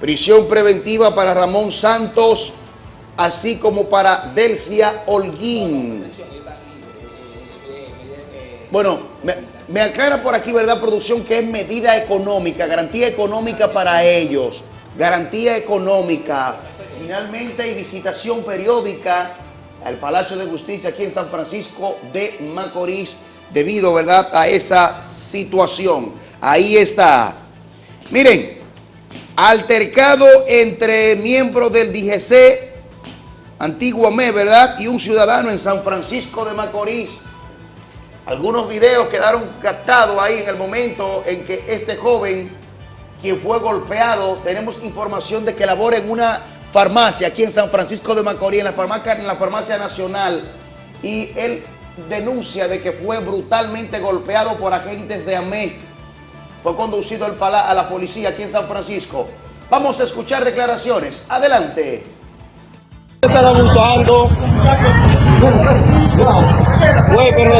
prisión preventiva para Ramón Santos, así como para Delcia Holguín. Bueno, me, me aclara por aquí, ¿verdad, producción? Que es medida económica, garantía económica para ellos, garantía económica. Finalmente hay visitación periódica al Palacio de Justicia aquí en San Francisco de Macorís debido, ¿verdad?, a esa situación. Ahí está. Miren, altercado entre miembros del DGC, Antiguamente, ¿verdad?, y un ciudadano en San Francisco de Macorís. Algunos videos quedaron captados ahí en el momento en que este joven, quien fue golpeado, tenemos información de que labora en una farmacia aquí en San Francisco de Macorís, en la farmacia, en la farmacia nacional, y él denuncia de que fue brutalmente golpeado por agentes de AME. Fue conducido al a la policía aquí en San Francisco. Vamos a escuchar declaraciones. Adelante. Están abusando. Güey, pero.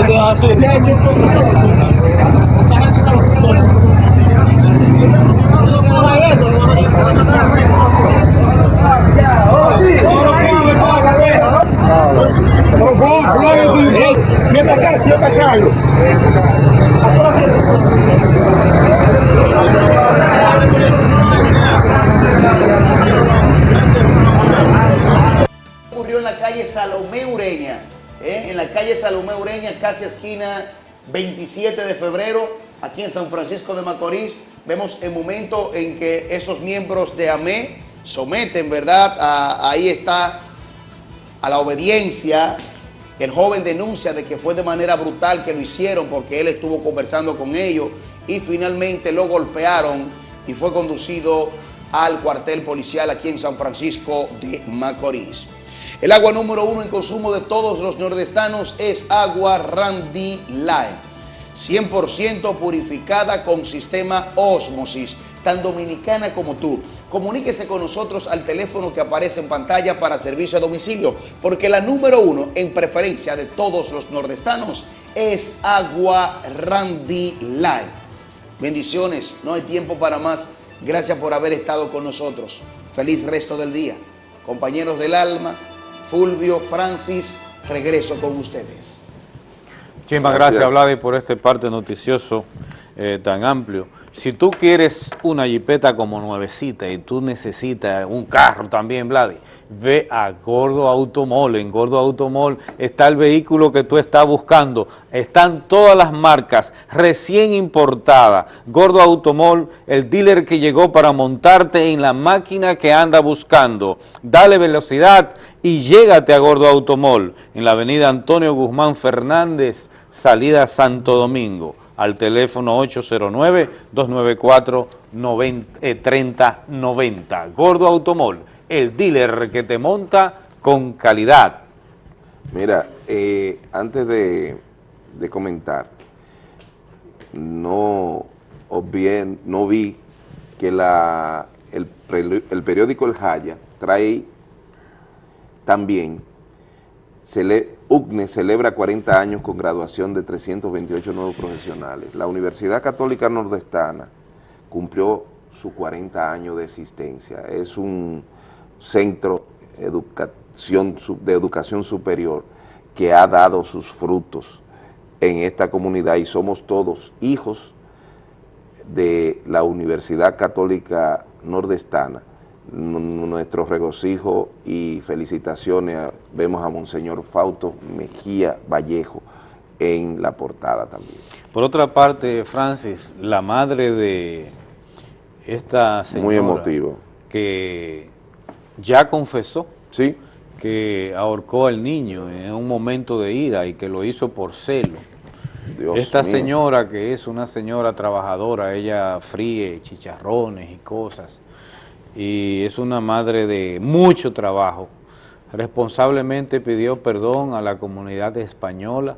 Ocurrió en la calle Salomé Ureña, ¿eh? en la calle Salomé Ureña, casi esquina 27 de febrero, aquí en San Francisco de Macorís. Vemos el momento en que esos miembros de AME someten, ¿verdad? Ahí está a la obediencia. El joven denuncia de que fue de manera brutal que lo hicieron porque él estuvo conversando con ellos y finalmente lo golpearon y fue conducido al cuartel policial aquí en San Francisco de Macorís. El agua número uno en consumo de todos los nordestanos es agua Randy Light. 100% purificada con sistema Osmosis, tan dominicana como tú. Comuníquese con nosotros al teléfono que aparece en pantalla para servicio a domicilio, porque la número uno en preferencia de todos los nordestanos es agua Randy Light. Bendiciones, no hay tiempo para más. Gracias por haber estado con nosotros. Feliz resto del día. Compañeros del alma, Fulvio, Francis, regreso con ustedes. Muchísimas gracias, Vladi, por este parte noticioso eh, tan amplio. Si tú quieres una jipeta como nuevecita y tú necesitas un carro también, Vladi, ve a Gordo Automol. En Gordo Automol está el vehículo que tú estás buscando. Están todas las marcas recién importadas. Gordo Automol, el dealer que llegó para montarte en la máquina que anda buscando. Dale velocidad y llégate a Gordo Automol en la avenida Antonio Guzmán Fernández, salida Santo Domingo, al teléfono 809-294-3090. Gordo Automol, el dealer que te monta con calidad. Mira, eh, antes de, comentar, no obvié, no vi que la, el, el periódico El Jaya trae también, cele- UCNE celebra 40 años con graduación de 328 nuevos profesionales. La Universidad Católica Nordestana cumplió su 40 años de existencia. Es un centro educación, de educación superior que ha dado sus frutos en esta comunidad y somos todos hijos de la Universidad Católica Nordestana. Nuestro regocijo y felicitaciones a- vemos a Monseñor Fausto Mejía Vallejo en la portada también. Por otra parte, Francis, la madre de esta señora... Muy emotivo. Que ya confesó ¿Sí? que ahorcó al niño en un momento de ira y que lo hizo por celo. Dios Esta mío. señora, que es una señora trabajadora, ella fríe chicharrones y cosas, y es una madre de mucho trabajo, responsablemente pidió perdón a la comunidad española,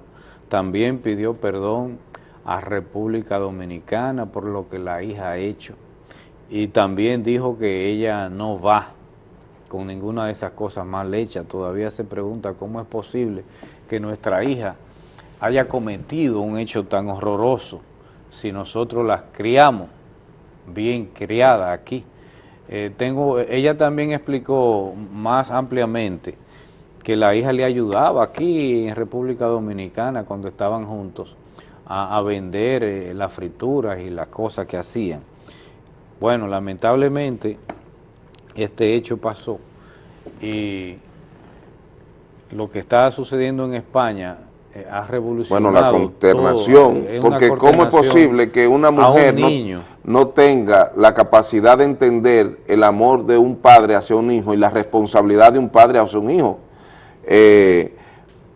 también pidió perdón a República Dominicana por lo que la hija ha hecho, y también dijo que ella no va con ninguna de esas cosas mal hechas. Todavía se pregunta cómo es posible que nuestra hija haya cometido un hecho tan horroroso si nosotros las criamos bien criadas aquí. Eh, tengo, ella también explicó más ampliamente que la hija le ayudaba aquí en República Dominicana cuando estaban juntos a, vender eh, las frituras y las cosas que hacían. Bueno, lamentablemente este hecho pasó y lo que está sucediendo en España eh, ha revolucionado Bueno, la consternación, todo, eh, porque ¿cómo es posible que una un mujer no, tenga la capacidad de entender el amor de un padre hacia un hijo y la responsabilidad de un padre hacia un hijo? Eh,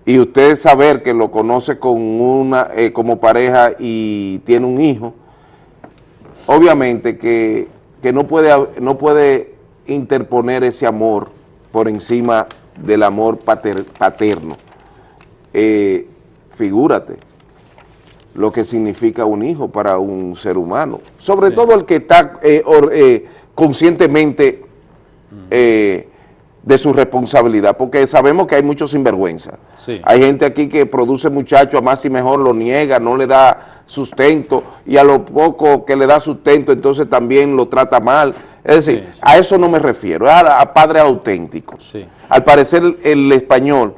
y usted saber que lo conoce con una, eh, como pareja y tiene un hijo, obviamente que, que no, puede, no puede interponer ese amor por encima del amor pater- paterno. Eh, figúrate lo que significa un hijo para un ser humano, sobre todo el que está eh, or- eh, conscientemente de su responsabilidad, porque sabemos que hay muchos sinvergüenza. Sí. Hay gente aquí que produce muchachos a más y mejor, lo niega, no le da sustento, y a lo poco que le da sustento, entonces también lo trata mal. Es decir, a eso no me refiero, a, a padres auténticos. Sí. Al parecer el español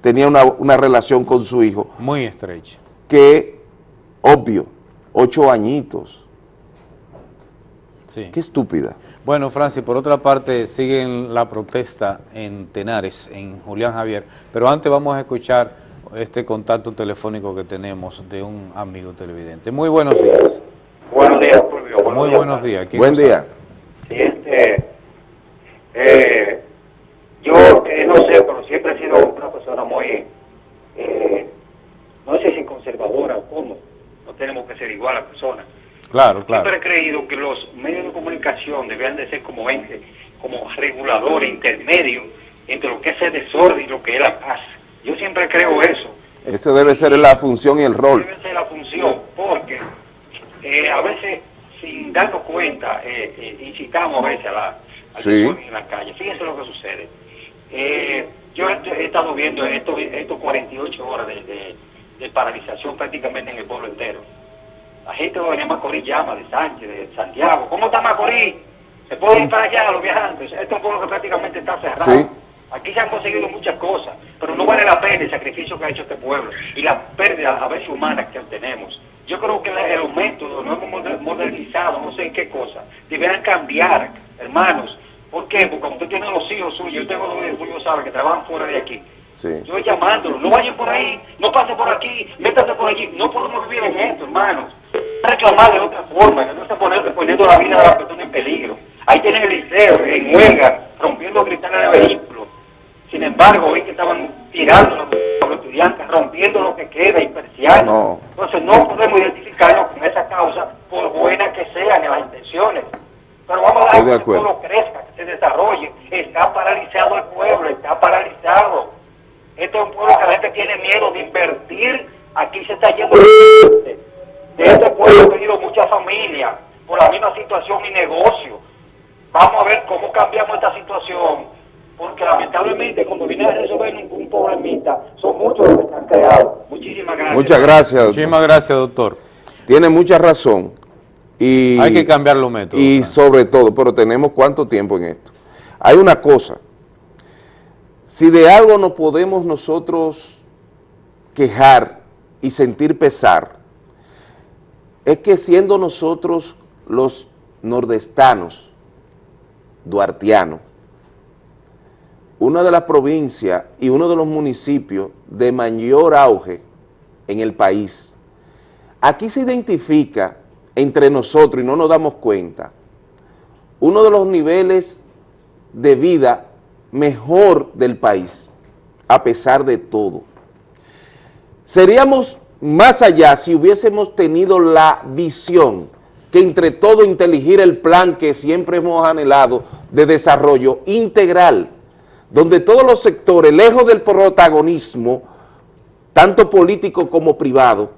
tenía una, una relación con su hijo Muy estrecha. que, obvio, ocho añitos. Sí. Qué estúpida. Bueno, Francis, por otra parte, siguen la protesta en Tenares, en Julián Javier, pero antes vamos a escuchar este contacto telefónico que tenemos de un amigo televidente. Muy buenos días. Buenos días, Fulvio. Buenos Muy días. buenos días. ¿Quién Buen día. Sí, este, eh, yo eh, no sé, pero siempre he sido una persona muy, eh, no sé si conservadora o cómo, no tenemos que ser igual a personas. Claro, claro. Siempre he creído que los medios de comunicación debían de ser como ente, como reguladores intermedios entre lo que es el desorden y lo que es la paz. Yo siempre creo eso. Eso debe ser la función y el rol. Debe ser la función, porque eh, a veces, sin darnos cuenta, eh, eh, incitamos a veces a la, al Sí. en la calle. Fíjense lo que sucede. Eh, yo he, he estado viendo estos estos 48 horas de, de- de paralización prácticamente en el pueblo entero. La gente de Macorís llama, de Sánchez, de Santiago. ¿Cómo está Macorís? ¿Se puede ir para allá los viajantes? Este es un pueblo que prácticamente está cerrado. Sí. Aquí se han conseguido muchas cosas, pero no vale la pena el sacrificio que ha hecho este pueblo y la pérdida a veces humana que tenemos. Yo creo que los métodos no hemos moder- modernizado, no sé en qué cosa, deberán cambiar, hermanos. ¿Por qué? Porque como usted tiene los hijos suyos, yo tengo dos hijos suyos, sabe, que trabajan fuera de aquí. Sí. Yo voy llamándolos, no vayan por ahí, no pasen por aquí, métanse por allí. No podemos vivir en esto, hermanos. Reclamar de otra forma, no se poner, poniendo la vida de la persona en peligro. Ahí tienen el liceo, en huelga, rompiendo cristales de vehículos. Sin embargo, hoy que estaban tirando a los estudiantes, rompiendo lo que queda y persianas. No. Entonces no podemos identificarnos con esa causa, por buenas que sean en las intenciones. Pero vamos a Estoy dar de que pueblo crezca, que se desarrolle. Está paralizado el pueblo, está paralizado. Este es un pueblo que la gente tiene miedo de invertir. Aquí se está yendo gente. De este pueblo ha venido muchas familias por la misma situación y negocio. Vamos a ver cómo cambiamos esta situación. Porque lamentablemente cuando viene a resolver un, un problemita, son muchos los que están creados. Muchísimas gracias. Muchas gracias, doctor. Muchísimas gracias, doctor. Tiene mucha razón. Y, Hay que cambiar los métodos. Y sobre todo, pero tenemos cuánto tiempo en esto. Hay una cosa, si de algo no podemos nosotros quejar y sentir pesar, es que siendo nosotros los nordestanos, duartianos, una de las provincias y uno de los municipios de mayor auge en el país, aquí se identifica entre nosotros y no nos damos cuenta, uno de los niveles de vida mejor del país, a pesar de todo. Seríamos más allá si hubiésemos tenido la visión que entre todo inteligir el plan que siempre hemos anhelado de desarrollo integral, donde todos los sectores, lejos del protagonismo, tanto político como privado,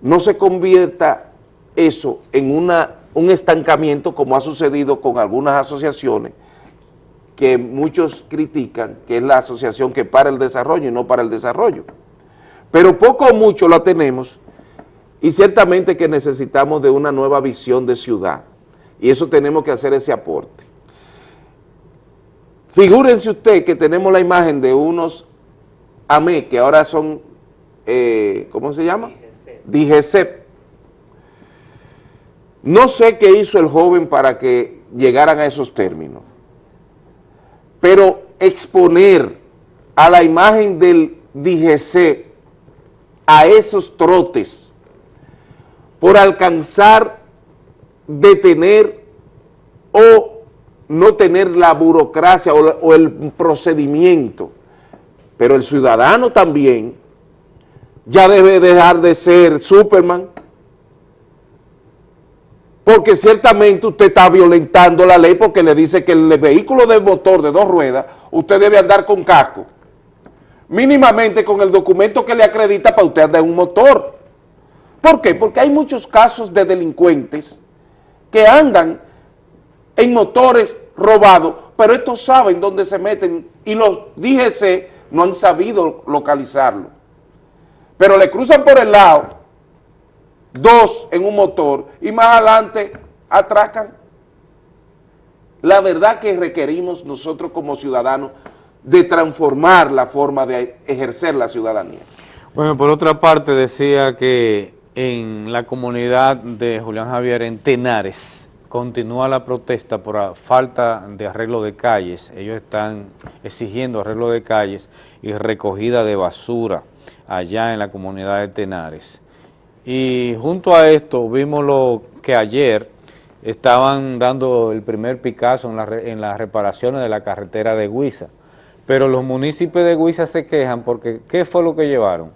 no se convierta eso en una, un estancamiento como ha sucedido con algunas asociaciones que muchos critican, que es la asociación que para el desarrollo y no para el desarrollo. Pero poco o mucho la tenemos y ciertamente que necesitamos de una nueva visión de ciudad y eso tenemos que hacer ese aporte. Figúrense usted que tenemos la imagen de unos AME, que ahora son, eh, ¿cómo se llama? DGCEP. No sé qué hizo el joven para que llegaran a esos términos, pero exponer a la imagen del DGC a esos trotes por alcanzar, detener o no tener la burocracia o, o el procedimiento, pero el ciudadano también ya debe dejar de ser Superman, porque ciertamente usted está violentando la ley porque le dice que el vehículo de motor de dos ruedas, usted debe andar con casco, mínimamente con el documento que le acredita para usted andar en un motor. ¿Por qué? Porque hay muchos casos de delincuentes que andan en motores robados, pero estos saben dónde se meten y los DGC no han sabido localizarlo. Pero le cruzan por el lado dos en un motor y más adelante atracan. La verdad que requerimos nosotros como ciudadanos de transformar la forma de ejercer la ciudadanía. Bueno, por otra parte decía que en la comunidad de Julián Javier en Tenares continúa la protesta por falta de arreglo de calles. Ellos están exigiendo arreglo de calles y recogida de basura allá en la comunidad de Tenares. Y junto a esto vimos lo que ayer estaban dando el primer Picasso en, la, en las reparaciones de la carretera de Huiza, pero los municipios de Huiza se quejan porque ¿qué fue lo que llevaron?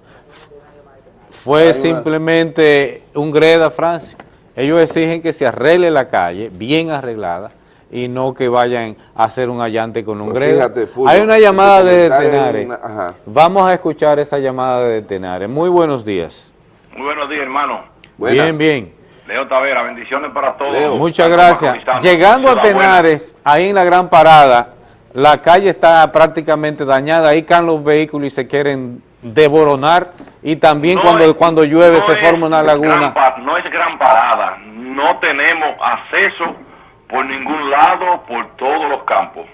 Fue simplemente un greda, Francia. Ellos exigen que se arregle la calle, bien arreglada, y no que vayan a hacer un allante con un Pues greda. Hay una llamada de Tenares. es una-. Vamos a escuchar esa llamada de Tenares. Muy buenos días. Muy buenos días, hermano. Bien, bien. Leo Tavera, bendiciones para todos. Muchas gracias. Llegando a Buena. Tenares, ahí en la gran parada, la calle está prácticamente dañada, ahí caen los vehículos y se quieren devoronar y también No cuando, es- cuando llueve no se forma una laguna. no es gran parada, no tenemos acceso por ningún lado, por todos los campos.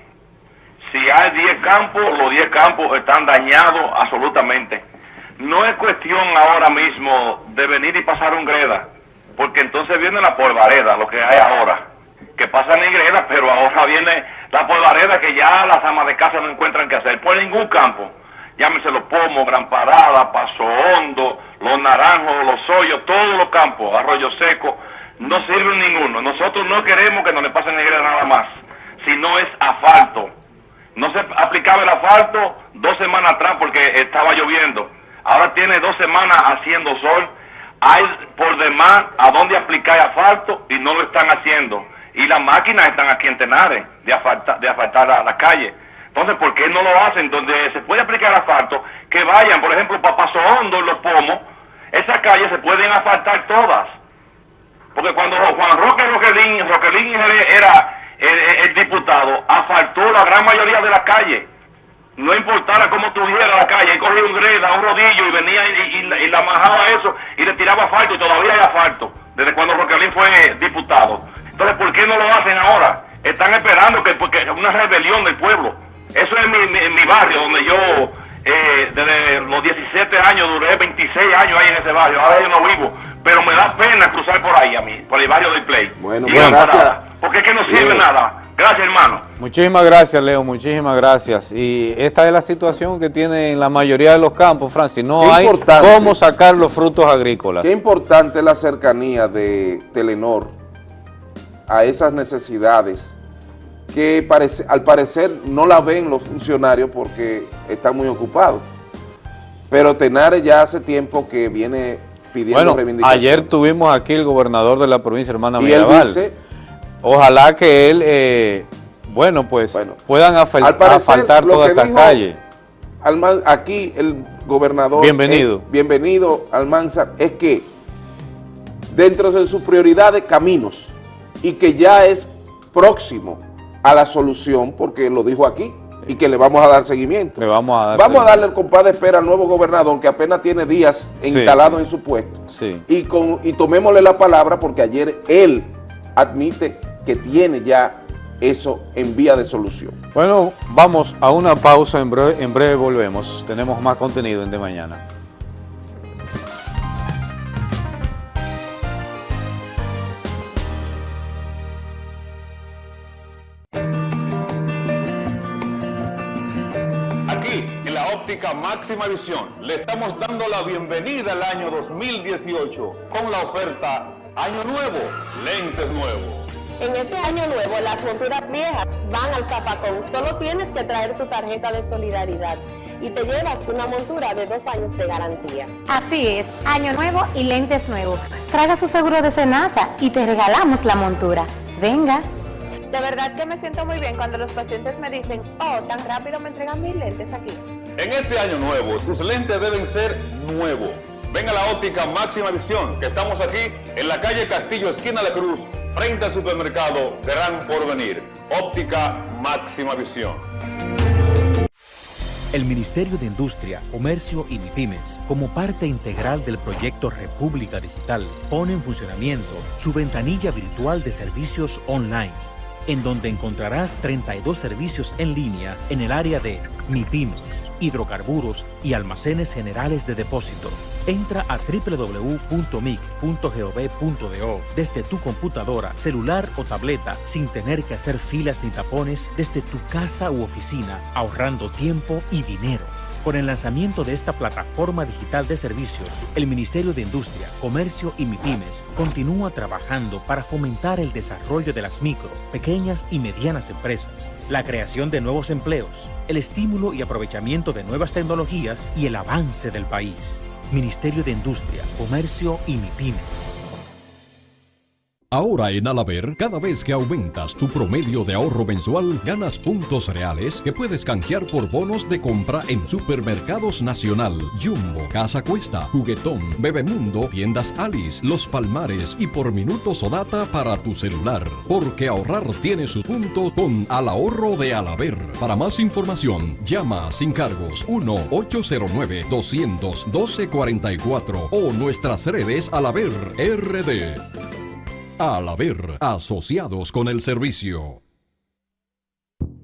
Si hay 10 campos, los 10 campos están dañados absolutamente. No es cuestión ahora mismo de venir y pasar un greda, porque entonces viene la polvareda, lo que hay ahora, que pasan en greda, pero ahora viene la polvareda que ya las amas de casa no encuentran qué hacer, por ningún campo. Llámese los pomos, Gran Parada, Paso Hondo, Los Naranjos, Los Hoyos, todos los campos, Arroyo Seco, no sirven ninguno. Nosotros no queremos que nos le pasen en greda nada más, si no es asfalto. No se aplicaba el asfalto dos semanas atrás porque estaba lloviendo. Ahora tiene dos semanas haciendo sol. Hay por demás a dónde aplicar asfalto y no lo están haciendo. Y las máquinas están aquí en Tenares de asfaltar, de asfaltar la, la calle. Entonces, ¿por qué no lo hacen? Donde se puede aplicar asfalto, que vayan, por ejemplo, para Paso Hondo, Los Pomos, esas calles se pueden asfaltar todas. Porque cuando Juan Roque Roquelín, Roquelín era el, diputado, asfaltó la gran mayoría de la calle. No importara cómo tuviera la calle, él cogía un greda, un rodillo y venía y, y la- y la majaba eso y le tiraba asfalto y todavía hay asfalto, desde cuando Roquelín fue diputado. Entonces, ¿por qué no lo hacen ahora? Están esperando que porque una rebelión del pueblo. Eso es mi, mi, mi barrio donde yo Eh, desde los 17 años duré 26 años ahí en ese barrio. Ahora yo no vivo. Pero me da pena cruzar por ahí a mí, por el barrio del Play. Bueno, Y pues, gracias. nada, Porque es que no sirve Bien. nada. Gracias, hermano. Muchísimas gracias, Leo, muchísimas gracias. Y esta es la situación que tiene en la mayoría de los campos, Francis. No Qué hay importante. cómo sacar los frutos agrícolas. Qué importante es la cercanía de Telenor a esas necesidades que parece, al parecer no la ven los funcionarios porque están muy ocupados. Pero Tenares ya hace tiempo que viene pidiendo Bueno, reivindicaciones. ayer tuvimos aquí el gobernador de la provincia, hermana Y él dice- Ojalá que él, eh, bueno, pues puedan asfaltar toda esta calle. Alman- aquí el gobernador... Bienvenido. bienvenido, Almanzar, es que dentro de sus prioridades, caminos, y que ya es próximo a la solución, porque lo dijo aquí, y que le vamos a dar seguimiento. Le vamos a dar Vamos a darle el compás de espera al nuevo gobernador, que apenas tiene días Sí, instalado sí. en su puesto. Sí. Y, con, y tomémosle la palabra, porque ayer él admite que tiene ya eso en vía de solución. Bueno, vamos a una pausa, en breve, en breve volvemos. Tenemos más contenido en De Mañana. Aquí, en la óptica máxima visión, le estamos dando la bienvenida al año 2018 con la oferta Año Nuevo, lentes nuevos. En este año nuevo, las monturas viejas van al zapacón. Solo tienes que traer tu tarjeta de solidaridad y te llevas una montura de dos años de garantía. Así es, año nuevo y lentes nuevos. Traga su seguro de Senasa y te regalamos la montura. Venga. De verdad que me siento muy bien cuando los pacientes me dicen, oh, tan rápido me entregan mis lentes aquí. En este año nuevo, tus lentes deben ser nuevos. Ven a la óptica máxima visión, que estamos aquí en la calle Castillo, esquina de Cruz, frente al supermercado Gran Porvenir. Óptica máxima visión. El Ministerio de Industria, Comercio y MIPIMES, como parte integral del proyecto República Digital, pone en funcionamiento su ventanilla virtual de servicios online, en donde encontrarás 32 servicios en línea en el área de MIPIMES, hidrocarburos y almacenes generales de depósito. Entra a www.mic.gov.do desde tu computadora, celular o tableta sin tener que hacer filas ni tapones desde tu casa u oficina, ahorrando tiempo y dinero. Con el lanzamiento de esta plataforma digital de servicios, el Ministerio de Industria, Comercio y MIPIMES continúa trabajando para fomentar el desarrollo de las micro, pequeñas y medianas empresas, la creación de nuevos empleos, el estímulo y aprovechamiento de nuevas tecnologías y el avance del país. Ministerio de Industria, Comercio y MIPIMES. Ahora en Alaber, cada vez que aumentas tu promedio de ahorro mensual, ganas puntos reales que puedes canjear por bonos de compra en Supermercados Nacional, Jumbo, Casa Cuesta, Juguetón, Bebemundo, Tiendas Alice, Los Palmares y por minutos o data para tu celular. Porque ahorrar tiene su punto con Al Ahorro de Alaber. Para más información, llama sin cargos 1-809-200-1244 o nuestras redes Alaber RD. Al haber asociados con el servicio.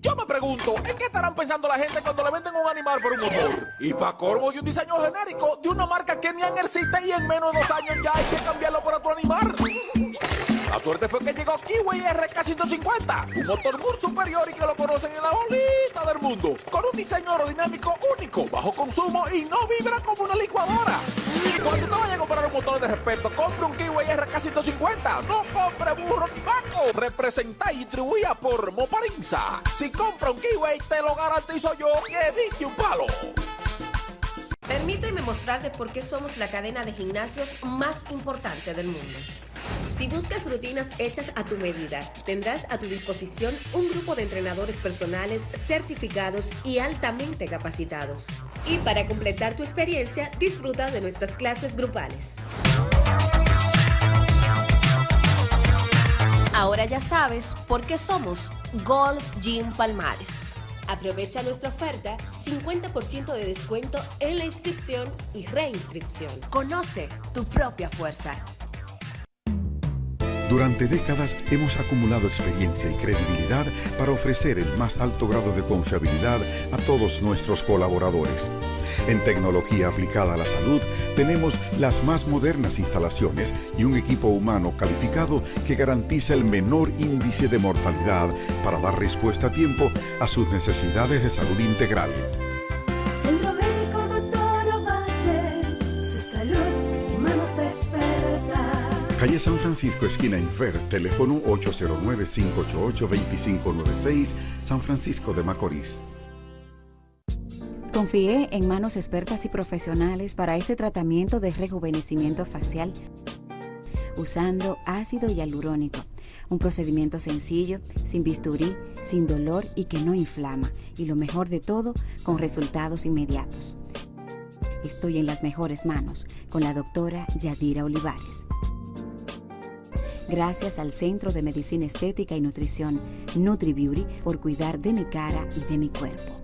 Yo me pregunto, ¿en qué estarán pensando la gente cuando le venden un animal por un motor? Y para corvo y un diseño genérico de una marca que ni existe y en menos de dos años ya hay que cambiarlo por otro animal. La suerte fue que llegó Kiwi RK150, un motor muy superior y que lo conocen en la bolita del mundo, con un diseño aerodinámico único, bajo consumo y no vibra como una licuadora. Cuando te vayas a comprar un motor de respeto, compre un Kiwi RK150, no compre burro ni vaco. Representa y distribuida por Moparinza. Si compra un Kiwi, te lo garantizo yo que diste un palo. Permíteme mostrarte por qué somos la cadena de gimnasios más importante del mundo. Si buscas rutinas hechas a tu medida, tendrás a tu disposición un grupo de entrenadores personales certificados y altamente capacitados. Y para completar tu experiencia, disfruta de nuestras clases grupales. Ahora ya sabes por qué somos Gold's Gym Palmares. Aprovecha nuestra oferta 50% de descuento en la inscripción y reinscripción. Conoce tu propia fuerza. Durante décadas hemos acumulado experiencia y credibilidad para ofrecer el más alto grado de confiabilidad a todos nuestros colaboradores. En tecnología aplicada a la salud tenemos las más modernas instalaciones y un equipo humano calificado que garantiza el menor índice de mortalidad para dar respuesta a tiempo a sus necesidades de salud integral. Calle San Francisco, esquina Infer, teléfono 809-588-2596, San Francisco de Macorís. Confié en manos expertas y profesionales para este tratamiento de rejuvenecimiento facial usando ácido hialurónico, un procedimiento sencillo, sin bisturí, sin dolor y que no inflama, y lo mejor de todo, con resultados inmediatos. Estoy en las mejores manos con la doctora Yadira Olivares. Gracias al Centro de Medicina Estética y Nutrición NutriBeauty por cuidar de mi cara y de mi cuerpo.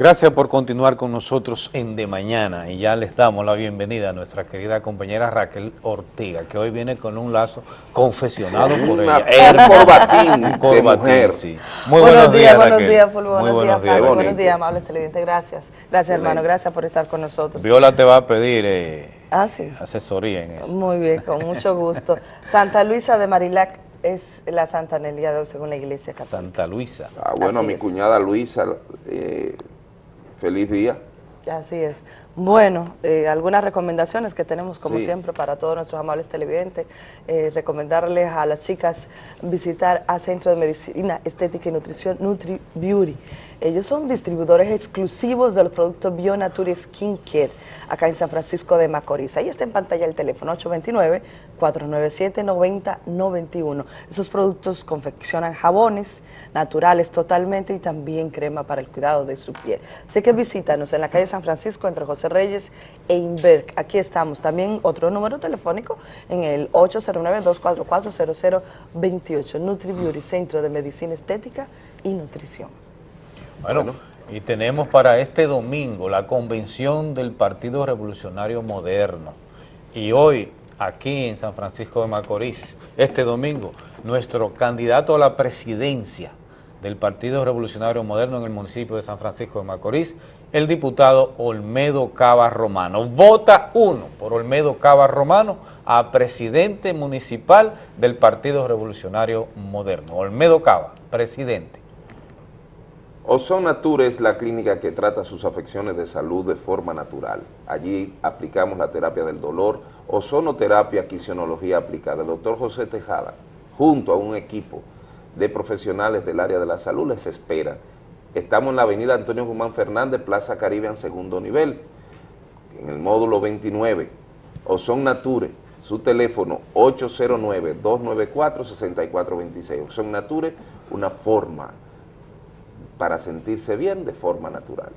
Gracias por continuar con nosotros en De Mañana y ya les damos la bienvenida a nuestra querida compañera Raquel Ortiga, que hoy viene con un lazo confesionado por Una- ella. un corbatín Un de corbatín, mujer. sí. Muy buenos, buenos, días, Raquel. buenos días, Fulvio, Muy buenos, buenos días, días. Francis, buenos días, amables televidentes, gracias. Gracias, hermano, gracias por estar con nosotros. Viola te va a pedir eh, Ah, sí. asesoría en eso. Muy bien, con mucho gusto. Santa Luisa de Marilac es la Santa en el día de hoy, según la Iglesia Católica. Santa Luisa. Ah, bueno, Así mi es. cuñada Luisa, eh, feliz día. Así es. Bueno, eh, algunas recomendaciones que tenemos, como Sí. siempre, para todos nuestros amables televidentes. Eh, recomendarles a las chicas visitar a Centro de Medicina Estética y Nutrición Nutri Beauty. Ellos son distribuidores exclusivos de los productos Bionature Skin Care, acá en San Francisco de Macorís. Ahí está en pantalla el teléfono 829-497-9091. Esos productos confeccionan jabones naturales totalmente y también crema para el cuidado de su piel. Así que visítanos en la calle San Francisco entre José Reyes e Inberg. Aquí estamos. También otro número telefónico en el 809-244-0028. Nutri Beauty, Centro de Medicina Estética y Nutrición. Bueno, y tenemos para este domingo la convención del Partido Revolucionario Moderno. Y hoy, aquí en San Francisco de Macorís, este domingo, nuestro candidato a la presidencia del Partido Revolucionario Moderno en el municipio de San Francisco de Macorís, el diputado Olmedo Cava Romano. Vota uno por Olmedo Cava Romano a presidente municipal del Partido Revolucionario Moderno. Olmedo Cava, presidente. Ozon Nature es la clínica que trata sus afecciones de salud de forma natural. Allí aplicamos la terapia del dolor, ozonoterapia, quisionología aplicada. El doctor José Tejada, junto a un equipo de profesionales del área de la salud, les espera. Estamos en la avenida Antonio Guzmán Fernández, Plaza Caribe, en segundo nivel, en el módulo 29. Ozon Nature, su teléfono 809-294-6426. Ozon Nature, una forma para sentirse bien de forma natural.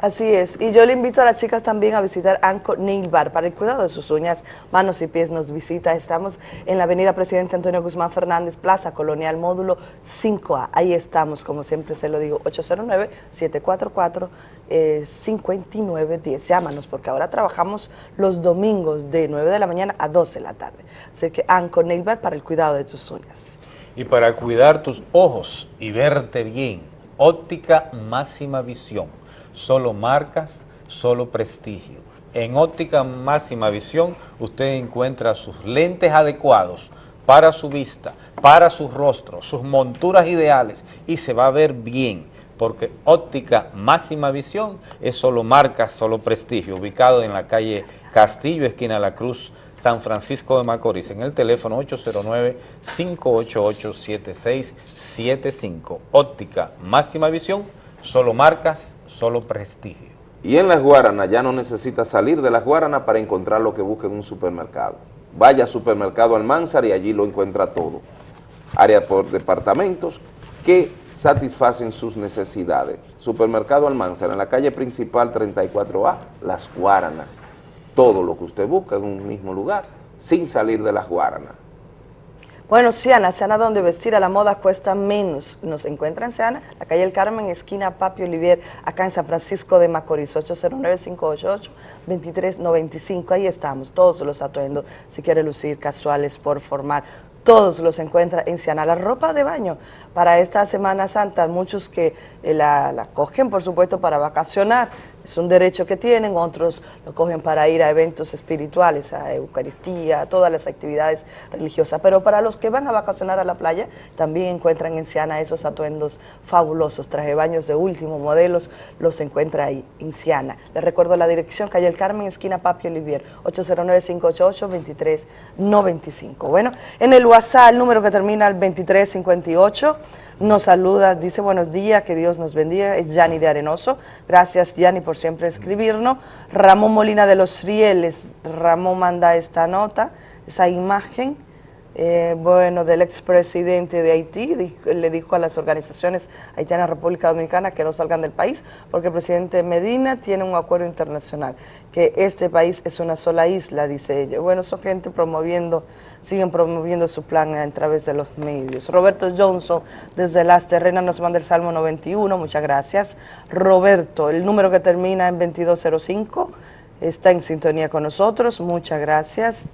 Así es, y yo le invito a las chicas también a visitar Anco Nail Bar para el cuidado de sus uñas, manos y pies. Nos visita, estamos en la avenida Presidente Antonio Guzmán Fernández, Plaza Colonial, módulo 5A. Ahí estamos, como siempre se lo digo, 809-744-5910. Llámanos porque ahora trabajamos los domingos de 9 de la mañana a 12 de la tarde. Así que Anco Nail Bar para el cuidado de tus uñas. Y para cuidar tus ojos y verte bien, óptica máxima visión. Solo marcas, solo prestigio. En óptica máxima visión usted encuentra sus lentes adecuados para su vista, para su rostro, sus monturas ideales y se va a ver bien porque óptica máxima visión es solo marcas, solo prestigio, ubicado en la calle Castillo, esquina La Cruz, San Francisco de Macorís, en el teléfono 809-588-7675. Óptica máxima visión, solo marcas, solo prestigio. Y en Las Guaranas ya no necesita salir de Las Guaranas para encontrar lo que busca en un supermercado. Vaya al supermercado Almanzar y allí lo encuentra todo. Área por departamentos que satisfacen sus necesidades. Supermercado Almanzar en la calle principal 34A, Las Guaranas. Todo lo que usted busca en un mismo lugar, sin salir de Las Guaranas. Bueno, Siana, Siana donde vestir a la moda cuesta menos. Nos encuentra en Siana, la calle El Carmen, esquina Papi Olivier, acá en San Francisco de Macorís, 809-588-2395. Ahí estamos, todos los atuendos, si quiere lucir casuales por formar. Todos los encuentra en Siana. La ropa de baño para esta Semana Santa, muchos que eh, la, la cogen, por supuesto, para vacacionar, es un derecho que tienen, otros lo cogen para ir a eventos espirituales, a Eucaristía, a todas las actividades religiosas. Pero para los que van a vacacionar a la playa, también encuentran en Siana esos atuendos fabulosos, traje baños de último modelos, los encuentra ahí en Siana. Les recuerdo la dirección, calle El Carmen, esquina Papi Olivier, 809-588-2395. Bueno, en el WhatsApp, el número que termina el 2358, nos saluda, dice buenos días, que Dios nos bendiga, es Yanni de Arenoso, gracias Yanni por siempre escribirnos, Ramón Molina de los Rieles, Ramón manda esta nota, esa imagen, eh, bueno, del expresidente de Haití, le dijo a las organizaciones haitianas República Dominicana que no salgan del país, porque el presidente Medina tiene un acuerdo internacional, que este país es una sola isla, dice ella. Bueno, son gente promoviendo, siguen promoviendo su plan a través de los medios. Roberto Johnson, desde Las Terrenas, nos manda el Salmo 91, muchas gracias. Roberto, el número que termina en 2205, está en sintonía con nosotros, muchas gracias.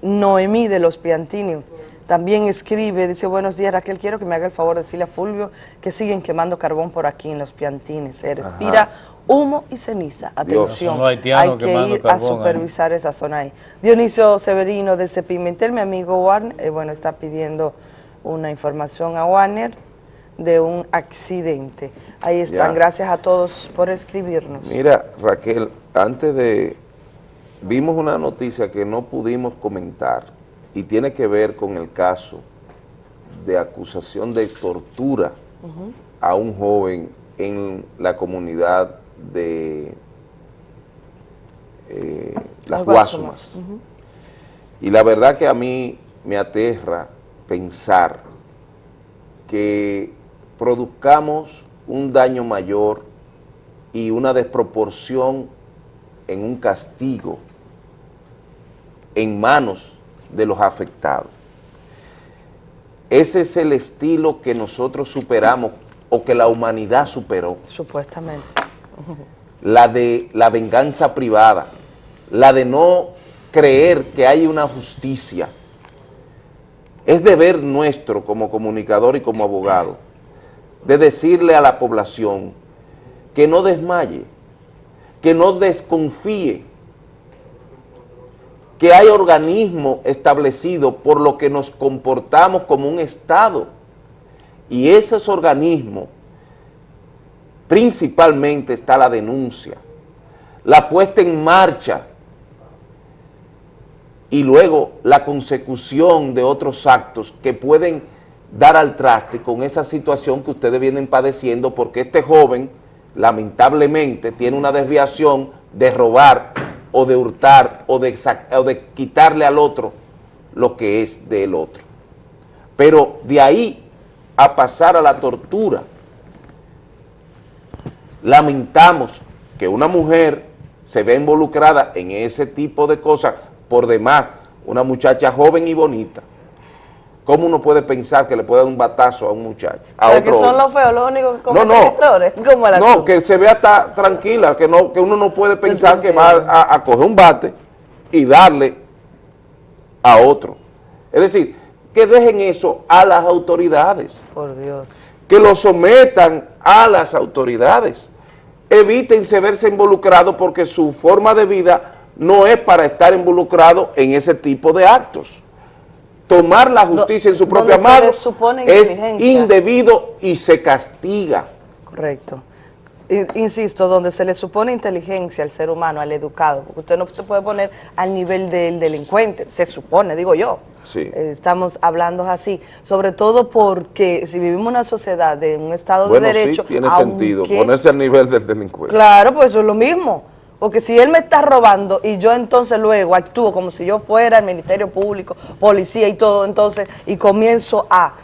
Noemí de los Piantini también escribe, dice, buenos días Raquel, quiero que me haga el favor de decirle a Fulvio que siguen quemando carbón por aquí en los Piantines, se respira humo y ceniza, atención, hay que ir a supervisar esa zona ahí. Dionisio Severino desde Pimentel, mi amigo Warner, eh, bueno, está pidiendo una información a Warner de un accidente. Ahí están, Ya. gracias a todos por escribirnos. Mira, Raquel, antes de... Vimos una noticia que no pudimos comentar y tiene que ver con el caso de acusación de tortura a un joven en la comunidad de eh, Las Guasumas. Y la verdad que a mí me aterra pensar que produzcamos un daño mayor y una desproporción en un castigo en manos de los afectados. Ese es el estilo que nosotros superamos o que la humanidad superó Supuestamente. La de la venganza privada, la de no creer que hay una justicia. Es deber nuestro como comunicador y como abogado de decirle a la población que no desmaye, que no desconfíe, que hay organismos establecidos por lo que nos comportamos como un Estado y esos organismos principalmente está la denuncia, la puesta en marcha y luego la consecución de otros actos que pueden dar al traste con esa situación que ustedes vienen padeciendo porque este joven lamentablemente tiene una desviación de robar o de hurtar o de, o de quitarle al otro lo que es del otro. Pero de ahí a pasar a la tortura, lamentamos que una mujer se ve involucrada en ese tipo de cosas, por demás, una muchacha joven y bonita. ¿Cómo uno puede pensar que le puede dar un batazo a un muchacho? A Pero que son los feos, los únicos que No, no. errores, como la no, que se vea ta- tranquila, que no que uno no puede pensar que va a, a coger un bate y darle a otro. Es decir, que dejen eso a las autoridades, Por Dios. que lo sometan a las autoridades. Evítense verse involucrados porque su forma de vida no es para estar involucrado en ese tipo de actos. Tomar la justicia en su propia mano es indebido y se castiga. Correcto. Insisto, donde se le supone inteligencia al ser humano, al educado, porque usted no se puede poner al nivel del delincuente, se supone, digo yo. Sí. Eh, Estamos hablando así, sobre todo porque si vivimos en una sociedad de un Estado Bueno, de Derecho, sí, tiene aunque- sentido, ponerse al nivel del delincuente. Claro, pues eso es lo mismo. Porque si él me está robando y yo entonces luego actúo como si yo fuera el Ministerio Público, policía y todo, entonces, y comienzo a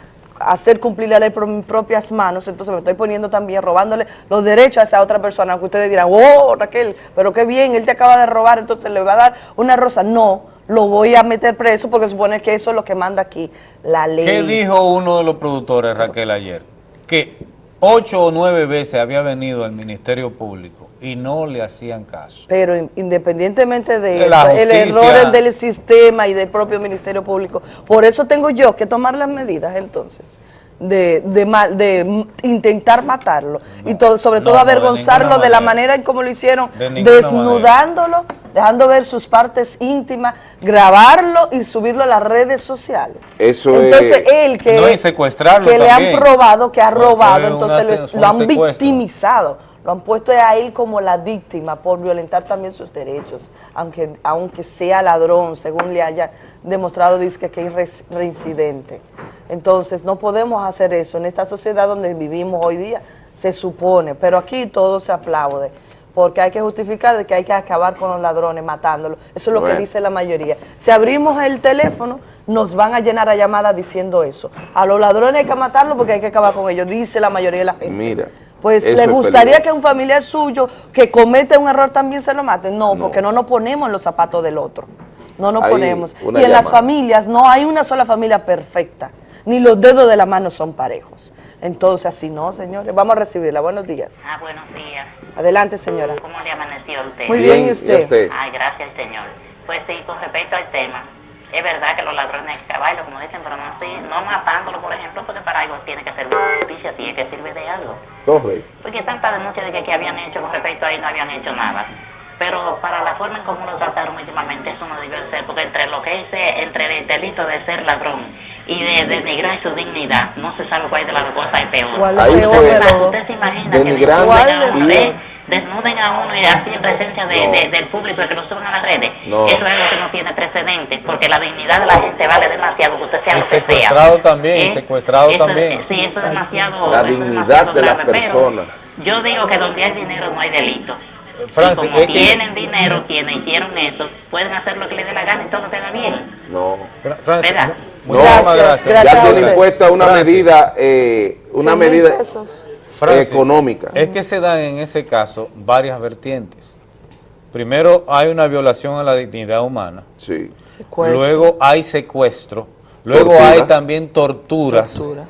hacer cumplir la ley por mis propias manos, entonces me estoy poniendo también, robándole los derechos a esa otra persona, aunque ustedes dirán, oh, Raquel, pero qué bien, él te acaba de robar, entonces le va a dar una rosa. No, lo voy a meter preso porque supone que eso es lo que manda aquí la ley. ¿Qué dijo uno de los productores, Raquel, ayer? Que ocho o nueve veces había venido al Ministerio Público y no le hacían caso. Pero in- independientemente de, el error del sistema y del propio Ministerio Público. Por eso tengo yo que tomar las medidas entonces. De, intentar matarlo y todo, sobre no, todo avergonzarlo de, la manera. en cómo lo hicieron, desnudándolo, dejando ver sus partes íntimas, grabarlo y subirlo a las redes sociales. Eso Entonces es... él que, No, y secuestrarlo que le han probado que ha Fue- robado, fue entonces una lo, lo han secuestro. victimizado, lo han puesto a él como la víctima por violentar también sus derechos, aunque, aunque sea ladrón, según le haya demostrado, dice que es reincidente. Entonces no podemos hacer eso en esta sociedad donde vivimos hoy día, se supone, pero aquí todo se aplaude. Porque hay que justificar de que hay que acabar con los ladrones, matándolos. Eso es lo Bueno. que dice la mayoría. Si abrimos el teléfono, nos van a llenar a llamadas diciendo eso. A los ladrones hay que matarlos porque hay que acabar con ellos, dice la mayoría de la gente. Mira. Pues le gustaría que un familiar suyo que comete un error también se lo mate. No, porque no nos ponemos en los zapatos del otro. No nos Hay ponemos. Y en las familias no hay una sola familia perfecta. Ni los dedos de la mano son parejos. Entonces, así no, señores. Vamos a recibirla. Buenos días. Ah, buenos días. Adelante, señora. ¿Cómo le amaneció usted? Muy bien, ¿y usted? ¿y usted? Ay, gracias, señor. Pues sí, con respecto al tema, es verdad que los ladrones hay que como dicen, pero no así, no matándolo, por ejemplo, porque para algo tiene que servir de justicia, tiene que servir de algo. Correcto. Porque tanta denuncia de que, que habían hecho con respecto a él no habían hecho nada. Pero para la forma en cómo lo trataron últimamente, eso no debió ser, porque entre lo que es, eh, entre el delito de ser ladrón y de denigrar su dignidad, no se sabe cuál de las dos cosas es peor. ¿Cuál es peor fue de? Usted se imagina Denigrando que desnuden a uno, y- de- desnuden a uno y así en presencia de, No. de- del público y que lo suban a las redes. No. Eso es algo que no tiene precedentes, porque la dignidad de la gente vale demasiado, que usted sea lo que sea. secuestrado también, ¿Eh? secuestrado Eso- también. Sí, eso es demasiado. La eso es dignidad demasiado de las grave, personas. Yo digo que donde hay dinero no hay delito. Francis, y como es que- tienen dinero, quienes hicieron eso, pueden hacer lo que les dé la gana y todo queda bien. No. Francis, ¿Verdad? No, muchísimas gracias. ya Gracias a tienen usted. puesta una Francis. medida, eh, una medida económica. Es que se dan en ese caso varias vertientes. Primero hay una violación a la dignidad humana. Sí. Secuestro. Luego hay secuestro. Luego Tortura. hay también torturas. Tortura.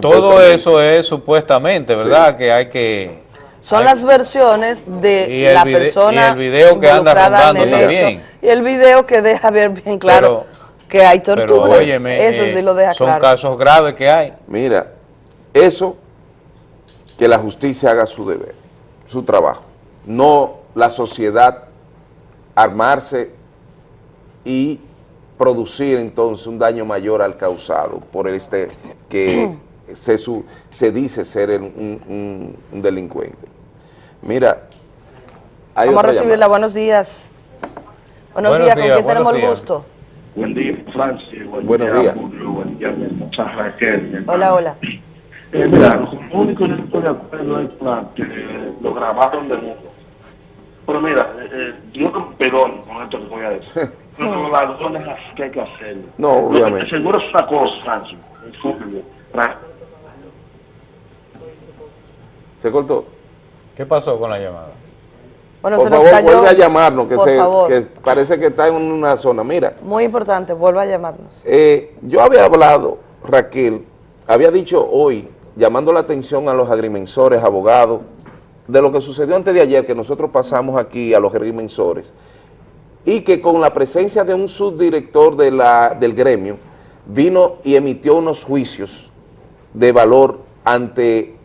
Todo eso es supuestamente, ¿verdad? Que hay que... Son hay- las versiones de Y el la vide- persona y el video que anda involucrada en rondando el hecho. también. Y el video que deja ver bien claro que hay Pero tortura. óyeme, Eso eh, sí lo deja son claro. casos graves que hay. Mira, eso, que la justicia haga su deber, su trabajo. No la sociedad armarse y producir entonces un daño mayor al causado por este que se, su- se dice ser el- un, un- un delincuente. Mira, hay Vamos a otra recibirla. llamada. Buenos días. Buenos, Buenos días, ¿con días, quién tenemos el días. gusto? Buen día, Francis. Buen Buenos día, días. Julio. Buen día, Raquel. Hola, hola. Eh, mira, lo único que yo estoy de acuerdo es la que lo grabaron de nuevo. Pero mira, eh, eh, que me perdone con esto que voy a decir. Pero [LAUGHS] los ladrones así que hay que hacerlo. No, obviamente. te seguro es una cosa, Francis. el fútbol. Fra- ¿Se cortó? ¿Qué pasó con la llamada? Bueno, Por se nos favor, cayó. vuelve a llamarnos, que, Por se, favor. que parece que está en una zona. Mira, Muy importante, vuelva a llamarnos. Eh, yo había hablado, Raquel, había dicho hoy, llamando la atención a los agrimensores, abogados, de lo que sucedió antes de ayer, que nosotros pasamos aquí a los agrimensores, y que con la presencia de un subdirector de la, del gremio, vino y emitió unos juicios de valor ante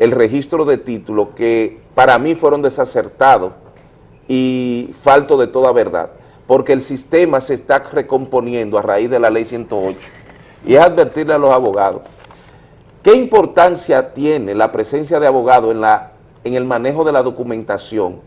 el registro de títulos que para mí fueron desacertados y falto de toda verdad, porque el sistema se está recomponiendo a raíz de la ley 108 y es advertirle a los abogados qué importancia tiene la presencia de abogados en, en el manejo de la documentación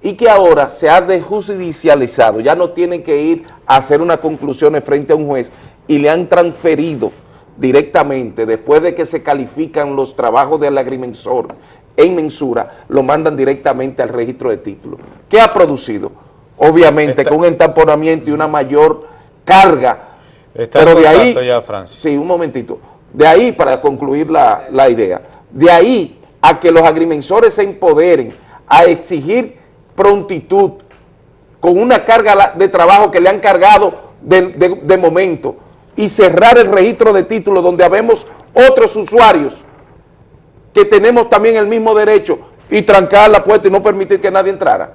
y que ahora se ha desjudicializado, ya no tienen que ir a hacer unas conclusiones frente a un juez y le han transferido directamente, después de que se califican los trabajos del agrimensor en mensura, lo mandan directamente al registro de títulos. ¿Qué ha producido? Obviamente con un entamponamiento y una mayor carga, Está pero de ahí... ya. Sí, un momentito. De ahí, para concluir la, la idea, de ahí a que los agrimensores se empoderen a exigir prontitud con una carga de trabajo que le han cargado de, de- de momento y cerrar el registro de títulos donde habemos otros usuarios que tenemos también el mismo derecho y trancar la puerta y no permitir que nadie entrara.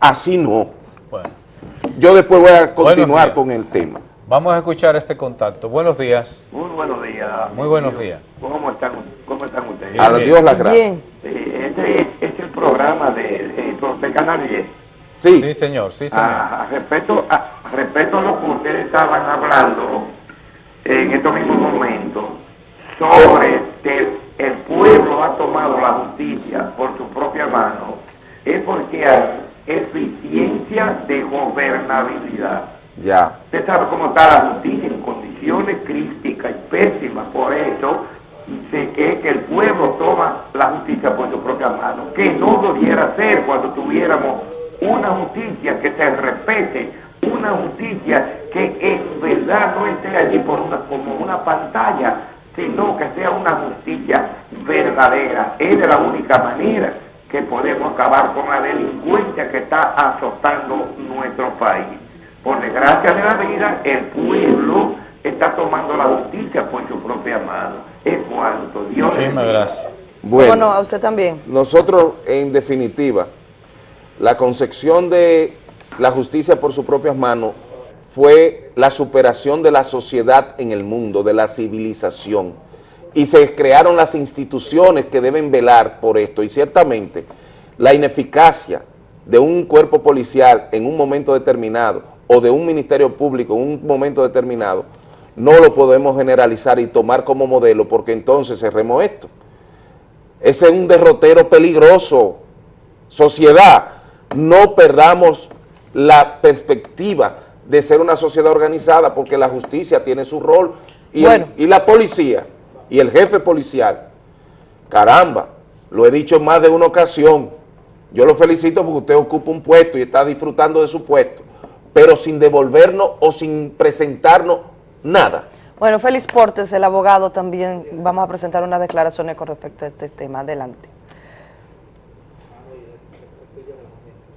Así no. Yo después voy a continuar con el tema. Vamos a escuchar este contacto. Buenos días. Muy buenos días. Muy buenos días. ¿Cómo están, cómo están ustedes? A Dios las gracias. Este es, es el programa de, de, de Canal 10. Sí. Sí, señor, sí, señor. Ah, respecto, a, respecto a lo que ustedes estaban hablando en estos mismos momentos sobre que el pueblo ha tomado la justicia por su propia mano, es porque hay eficiencia de gobernabilidad. Ya. Usted sabe cómo está la justicia en condiciones críticas y pésimas, por eso se- es que el pueblo toma la justicia por su propia mano, que no debiera ser cuando tuviéramos una justicia que se respete, una justicia que en verdad no esté allí por una, como una pantalla, sino que sea una justicia verdadera. Es de la única manera que podemos acabar con la delincuencia que está azotando nuestro país. Por desgracia de la vida, el pueblo está tomando la justicia por su propia mano. Es cuanto Dios Muchísimas gracias. Bueno, Bueno, a usted también. nosotros, en definitiva, la concepción de la justicia por sus propias manos fue la superación de la sociedad en el mundo, de la civilización. Y se crearon las instituciones que deben velar por esto. Y ciertamente, la ineficacia de un cuerpo policial en un momento determinado o de un ministerio público en un momento determinado, no lo podemos generalizar y tomar como modelo porque entonces cerremos esto. Ese es un derrotero peligroso. Sociedad, no perdamos la perspectiva de ser una sociedad organizada porque la justicia tiene su rol y, el- Bueno. y la policía y el jefe policial. Caramba, lo he dicho en más de una ocasión. Yo lo felicito porque usted ocupa un puesto y está disfrutando de su puesto, pero sin devolvernos o sin presentarnos nada. Bueno, Félix Portes, el abogado, también vamos a presentar unas declaraciones con respecto a este tema. Adelante.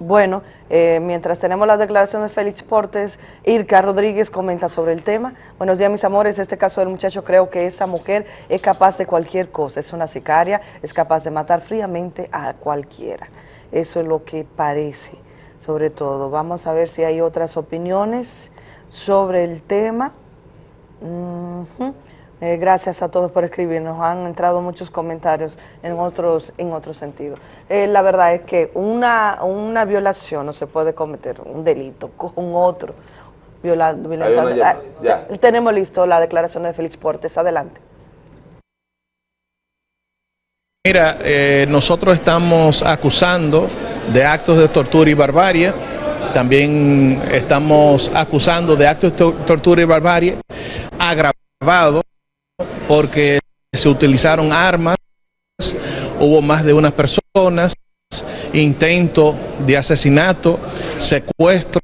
Bueno, eh, mientras tenemos las declaraciones de Félix Portes, Irka Rodríguez comenta sobre el tema. Buenos días, mis amores. Este caso del muchacho, creo que esa mujer es capaz de cualquier cosa. Es una sicaria, es capaz de matar fríamente a cualquiera. Eso es lo que parece, sobre todo. Vamos a ver si hay otras opiniones sobre el tema. Eh, gracias a todos por escribirnos. Han entrado muchos comentarios en otros en otro sentido. Eh, la verdad es que una, una violación no se puede cometer, un delito con otro. Viola, violentando- una llamada, Ah, ya. Tenemos listo la declaración de Félix Portes. Adelante. Mira, eh, nosotros estamos acusando de actos de tortura y barbarie. También estamos acusando de actos de to- tortura y barbarie agravados porque se utilizaron armas, hubo más de unas personas, intento de asesinato, secuestro,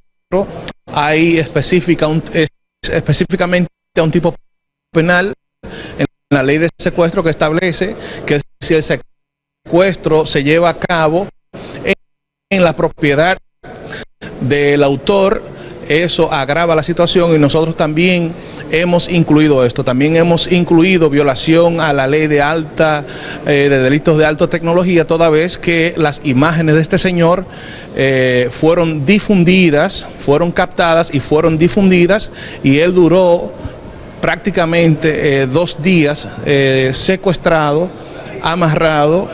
hay específica un- es- específicamente un tipo penal en la ley de secuestro que establece que si el secuestro se lleva a cabo en, en la propiedad del autor, eso agrava la situación y nosotros también hemos incluido esto, también hemos incluido violación a la ley de alta, eh, de delitos de alta tecnología, toda vez que las imágenes de este señor eh, fueron difundidas, fueron captadas y fueron difundidas y él duró prácticamente eh, dos días secuestrado, amarrado,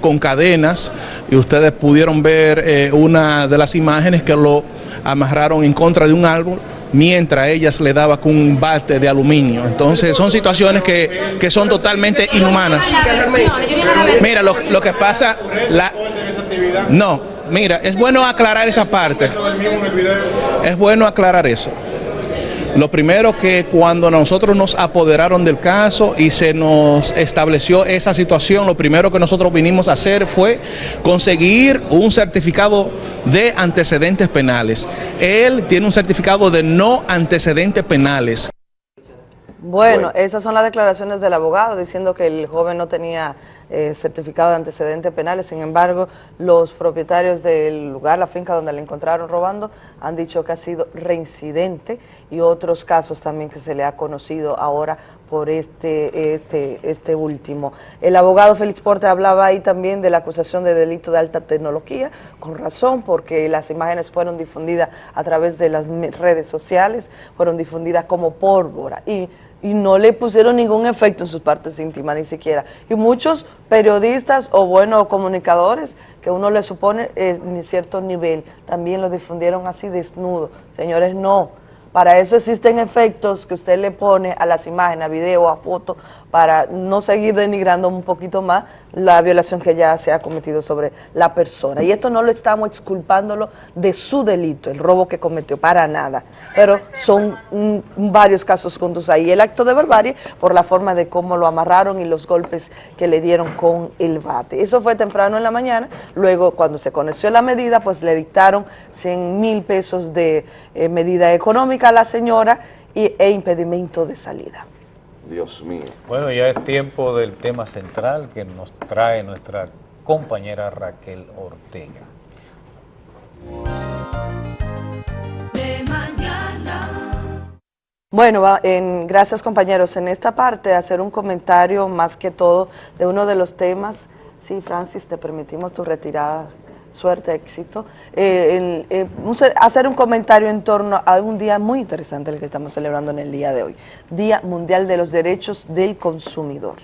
con cadenas, y ustedes pudieron ver una de las imágenes que lo amarraron en contra de un árbol mientras ellas le daba con un bate de aluminio. Entonces son situaciones que, que son totalmente inhumanas. Mira, lo, lo que pasa, la, no, mira, es bueno aclarar esa parte. Es bueno aclarar eso. Lo primero que cuando nosotros nos apoderaron del caso y se nos estableció esa situación, lo primero que nosotros vinimos a hacer fue conseguir un certificado de antecedentes penales. Él tiene un certificado de no antecedentes penales. Bueno, esas son las declaraciones del abogado diciendo que el joven no tenía eh, certificado de antecedentes penales. Sin embargo, los propietarios del lugar, la finca donde le encontraron robando, han dicho que ha sido reincidente y otros casos también que se le ha conocido ahora por este, este, este último. El abogado Félix Porte hablaba ahí también de la acusación de delito de alta tecnología, con razón, porque las imágenes fueron difundidas a través de las redes sociales, fueron difundidas como pólvora y, y no le pusieron ningún efecto en sus partes íntimas ni siquiera. Y muchos periodistas o bueno comunicadores que uno le supone eh, en cierto nivel, también lo difundieron así desnudo. Señores, no. Para eso existen efectos que usted le pone a las imágenes, a video, a foto, para no seguir denigrando un poquito más la violación que ya se ha cometido sobre la persona. Y esto no lo estamos exculpándolo de su delito, el robo que cometió, para nada. Pero son varios casos juntos ahí. El acto de barbarie por la forma de cómo lo amarraron y los golpes que le dieron con el bate. Eso fue temprano en la mañana. Luego, cuando se conoció la medida, pues le dictaron 100 mil pesos de eh, medida económica a la señora y, e impedimento de salida. Dios mío. Bueno, ya es tiempo del tema central que nos trae nuestra compañera Raquel Ortega. De mañana. Bueno, va- en- gracias compañeros. En esta parte hacer un comentario más que todo de uno de los temas. Sí, Francis, te permitimos tu retirada. Suerte, éxito. Eh, hacer un comentario en torno a un día muy interesante el que estamos celebrando en el día de hoy. Día Mundial de los Derechos del Consumidor.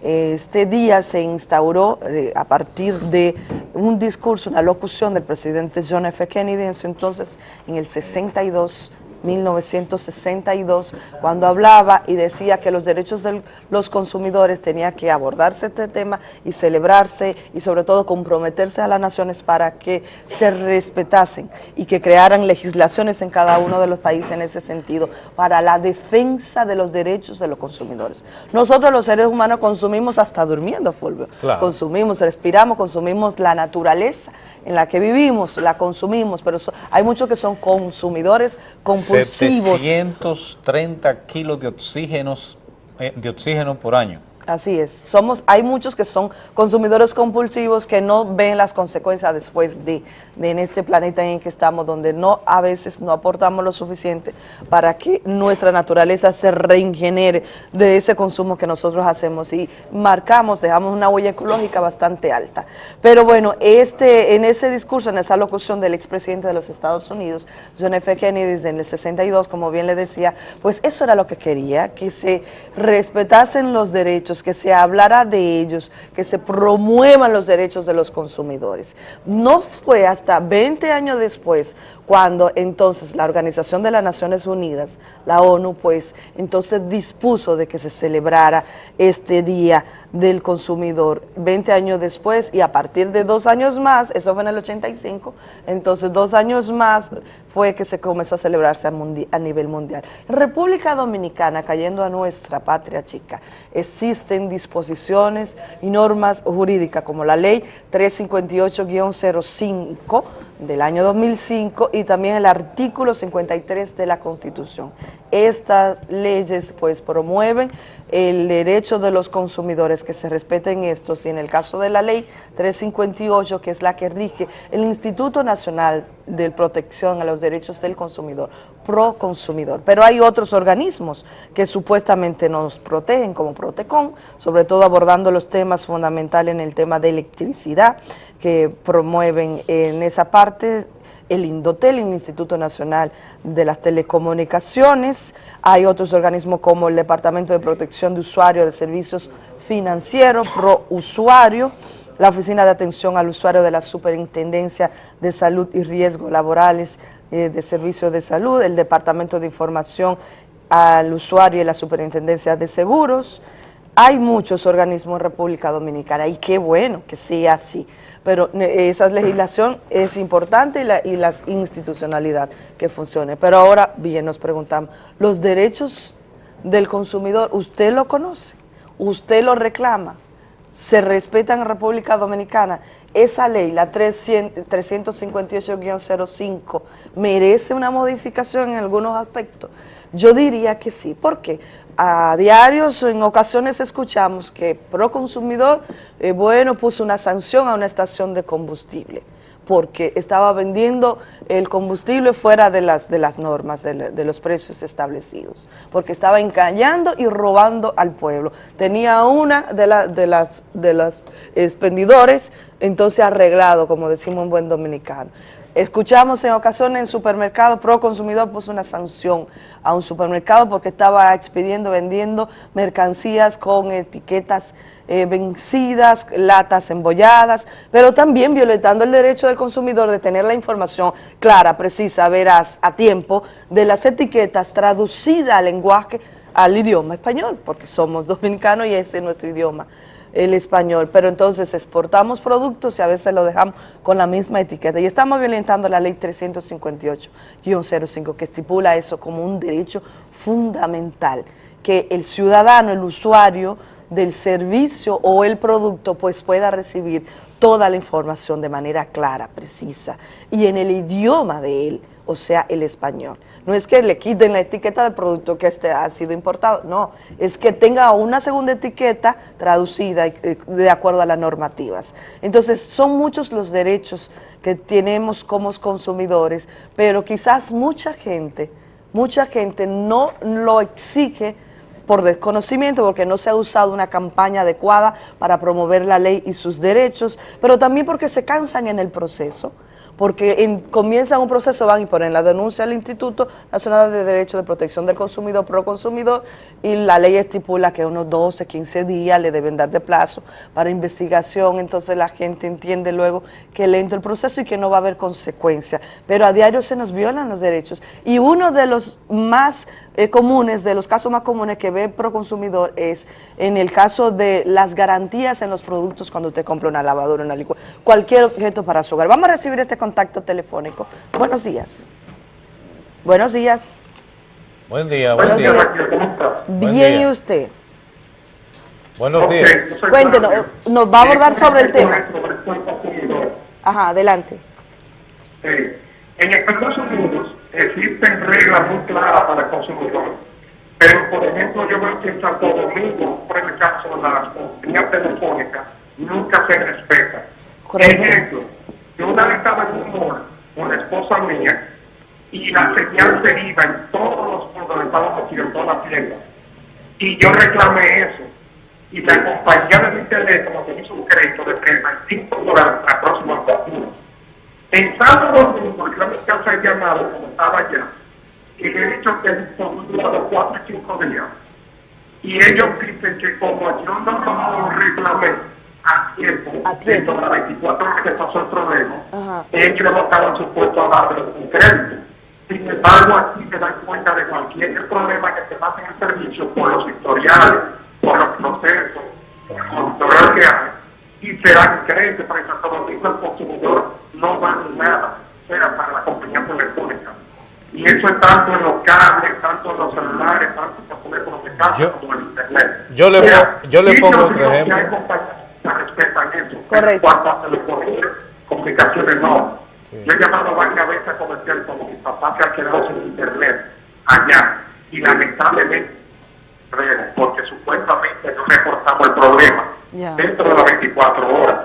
Este día se instauró eh, a partir de un discurso, una locución del presidente John F. Kennedy en su entonces, en el 62, 1962, cuando hablaba y decía que los derechos de los consumidores tenía que abordarse este tema y celebrarse y sobre todo comprometerse a las naciones para que se respetasen y que crearan legislaciones en cada uno de los países en ese sentido para la defensa de los derechos de los consumidores. Nosotros los seres humanos consumimos hasta durmiendo, Fulvio. Claro. Consumimos, respiramos, consumimos la naturaleza en la que vivimos, la consumimos, pero so- hay muchos que son consumidores compulsivos. 730 kilos de oxígenos, eh, de oxígeno por año. Así es. Somos, hay muchos que son consumidores compulsivos que no ven las consecuencias después de, en este planeta en el que estamos, donde no a veces no aportamos lo suficiente para que nuestra naturaleza se regenere de ese consumo que nosotros hacemos y marcamos, dejamos una huella ecológica bastante alta. Pero bueno, este, en ese discurso, en esa locución del expresidente de los Estados Unidos, John F. Kennedy, desde el 62, como bien le decía, pues eso era lo que quería, que se respetasen los derechos, que se hablara de ellos, que se promuevan los derechos de los consumidores. No fue hasta 20 años después cuando entonces la Organización de las Naciones Unidas, la ONU, pues entonces dispuso de que se celebrara este Día del Consumidor 20 años después y a partir de dos años más, eso fue en el 85, entonces dos años más fue que se comenzó a celebrarse a, a nivel mundial. En República Dominicana, cayendo a nuestra patria chica, existen disposiciones y normas jurídicas como la ley 358-05 del año 2005 y también el artículo 53 de la Constitución. Estas leyes pues promueven el derecho de los consumidores que se respeten estos y en el caso de la ley 358 que es la que rige el Instituto Nacional de Protección a los Derechos del Consumidor, pro consumidor. Pero hay otros organismos que supuestamente nos protegen como Protecon, sobre todo abordando los temas fundamentales en el tema de electricidad que promueven en esa parte el Indotel, el Instituto Nacional de las Telecomunicaciones, hay otros organismos como el Departamento de Protección de Usuarios de Servicios Financieros, Pro Usuario, la Oficina de Atención al Usuario de la Superintendencia de Salud y Riesgos Laborales eh, de Servicios de Salud, el Departamento de Información al Usuario y la Superintendencia de Seguros. Hay muchos organismos en República Dominicana y qué bueno que sea así, pero ne- esa legislación es importante y la, y la institucionalidad que funcione. Pero ahora, bien, nos preguntamos, ¿los derechos del consumidor usted lo conoce? ¿Usted lo reclama? ¿Se respetan en República Dominicana? Esa ley, la 300 358-05, merece una modificación en algunos aspectos. Yo diría que sí. ¿Por qué? A diarios en ocasiones escuchamos que Proconsumidor, eh, bueno, puso una sanción a una estación de combustible porque estaba vendiendo el combustible fuera de las, de las normas, de, de los precios establecidos, porque estaba engañando y robando al pueblo. Tenía una de, de las de los expendidores, entonces arreglado, como decimos en buen dominicano. Escuchamos en ocasiones en supermercados, Pro Consumidor puso una sanción a un supermercado porque estaba expidiendo, vendiendo mercancías con etiquetas eh, vencidas, latas embolladas, pero también violentando el derecho del consumidor de tener la información clara, precisa, veraz, a tiempo, de las etiquetas traducida al lenguaje, al idioma español, porque somos [LAUGHS] dominicanos y este es nuestro idioma, el español, pero entonces exportamos productos y a veces lo dejamos con la misma etiqueta y estamos violentando la ley 358-05 que estipula eso como un derecho fundamental, que el ciudadano, el usuario, del servicio o el producto pues pueda recibir toda la información de manera clara, precisa y en el idioma de él, o sea, el español. No es que le quiten la etiqueta del producto que este ha sido importado, no, es que tenga una segunda etiqueta traducida eh, de acuerdo a las normativas. Entonces, son muchos los derechos que tenemos como consumidores, pero quizás mucha gente, mucha gente no lo exige por desconocimiento, porque no se ha usado una campaña adecuada para promover la ley y sus derechos, pero también porque se cansan en el proceso, porque en, comienzan un proceso, van y ponen la denuncia al Instituto Nacional de Derecho de Protección del Consumidor, pro consumidor, y la ley estipula que unos 12, 15 días le deben dar de plazo para investigación, entonces la gente entiende luego que lento el proceso y que no va a haber consecuencias, pero a diario se nos violan los derechos, y uno de los más eh, comunes, de los casos más comunes que ve Proconsumidor es en el caso de las garantías en los productos cuando usted compra una lavadora, una licuadora, cualquier objeto para su hogar. Vamos a recibir este contacto telefónico. Buenos días. Buenos días. Buen día, buen Buenos día. días. Buen Bien, día. ¿y usted? Buenos días. Cuéntenos, nos va a abordar sobre el tema. Ajá, adelante. En Estados Unidos existen reglas muy claras para el consumidor, pero por ejemplo yo veo que en Santo Domingo, por el caso de las compañías telefónicas, nunca se respeta. Ejemplo, yo una vez estaba en un mall con la esposa mía y la señal se iba en todos los puntos donde estábamos aquí, en toda la tienda. Y yo reclamé eso. Y la compañía de mi teléfono me hizo un crédito de 35 dólares para la próxima factura. En Santo Domingo, yo me casa el llamado, como estaba allá, y le he dicho que el durado 4 y 5 días. Y ellos dicen que como yo no lo reclamé a tiempo, dentro de las 24 horas que pasó el problema, Ajá. ellos no estaban supuestos a darle un crédito. Sin embargo, aquí se dan cuenta de cualquier problema que se pase en el servicio por los historiales, por los procesos, por el control que hay, y se dan crédito para Santo Domingo el consumidor no vale nada, sea para la compañía telefónica. Y eso es tanto en los cables, tanto en los celulares, tanto en los teléfonos de casa como en internet. yo le O sea, po- yo le pongo otro ejemplo. hay compañías que respetan eso. Correcto. En comunicaciones no. Yo he llamado varias veces a comercial como mi papá se ha quedado sin internet allá y lamentablemente porque supuestamente no reportamos el problema dentro de las 24 horas.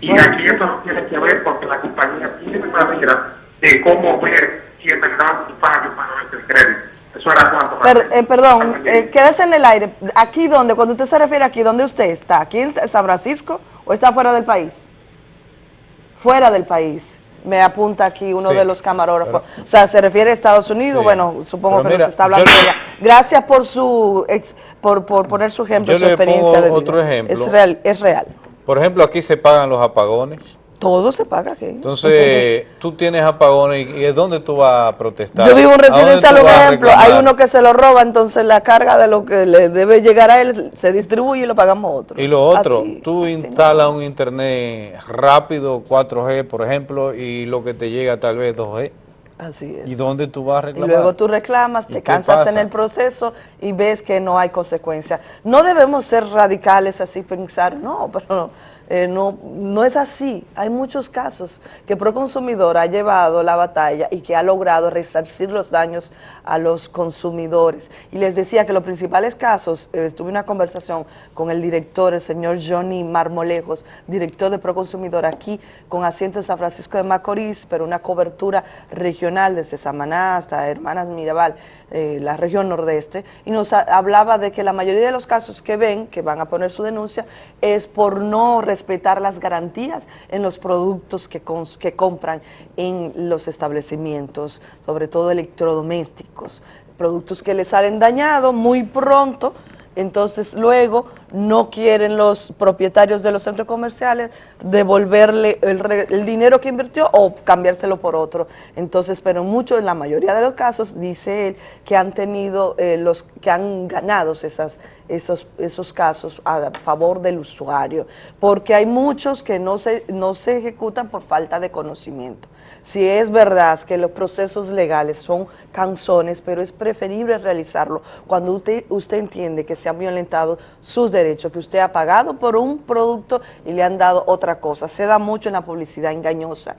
Y aquí eso no tiene que ver porque la compañía tiene manera de cómo ver si es verdad un fallo para el crédito. Eso era cuanto Per- eh, perdón, eh, quédese en el aire. ¿Aquí donde? Cuando usted se refiere aquí, ¿dónde usted está? ¿Aquí en San Francisco o está fuera del país? Fuera del país. Me apunta aquí uno Sí, de los camarógrafos. o sea, se refiere a Estados Unidos, Sí. bueno, supongo que mira, nos está hablando de. Gracias por su ex- por, por poner su ejemplo, Yo su le experiencia pongo de vida. otro ejemplo. Es real, es real. Por ejemplo, aquí se pagan los apagones. Todo se paga aquí. Entonces, tú tienes apagones y, y ¿es dónde tú vas a protestar? Yo vivo en un ¿A dónde residencial, tú un vas a ejemplo, hay uno que se lo roba, entonces la carga de lo que le debe llegar a él se distribuye y lo pagamos otros. Y lo otro, Así. tú instalas un internet rápido, 4G por ejemplo, y lo que te llega tal vez 2G. Así es. ¿Y dónde tú vas a Y reclamar? luego tú reclamas, ¿Y te cansas en el proceso y ves que no hay consecuencia. No debemos ser radicales así, pensar, no, pero Eh, no, no es así. Hay muchos casos que Proconsumidor ha llevado la batalla y que ha logrado resarcir los daños a los consumidores. Y les decía que los principales casos, eh, estuve en una conversación con el director, el señor Johnny Marmolejos, director de Proconsumidor aquí, con asiento en San Francisco de Macorís, pero una cobertura regional desde Samaná hasta Hermanas Mirabal, eh, la región nordeste, y nos ha- hablaba de que la mayoría de los casos que ven, que van a poner su denuncia, es por no respetar las garantías en los productos que, que compran en los establecimientos, sobre todo electrodomésticos, productos que les salen dañados muy pronto, entonces luego no quieren los propietarios de los centros comerciales devolverle el, el dinero que invirtió o cambiárselo por otro. Entonces, pero mucho, en la mayoría de los casos, dice él, que han tenido, eh, los que han ganado esas, esos, esos casos a favor del usuario, porque hay muchos que no se, no se ejecutan por falta de conocimiento. Si es verdad que los procesos legales son canzones, pero es preferible realizarlo cuando usted, usted entiende que se han violentado sus derechos, que usted ha pagado por un producto y le han dado otra cosa. Se da mucho en la publicidad engañosa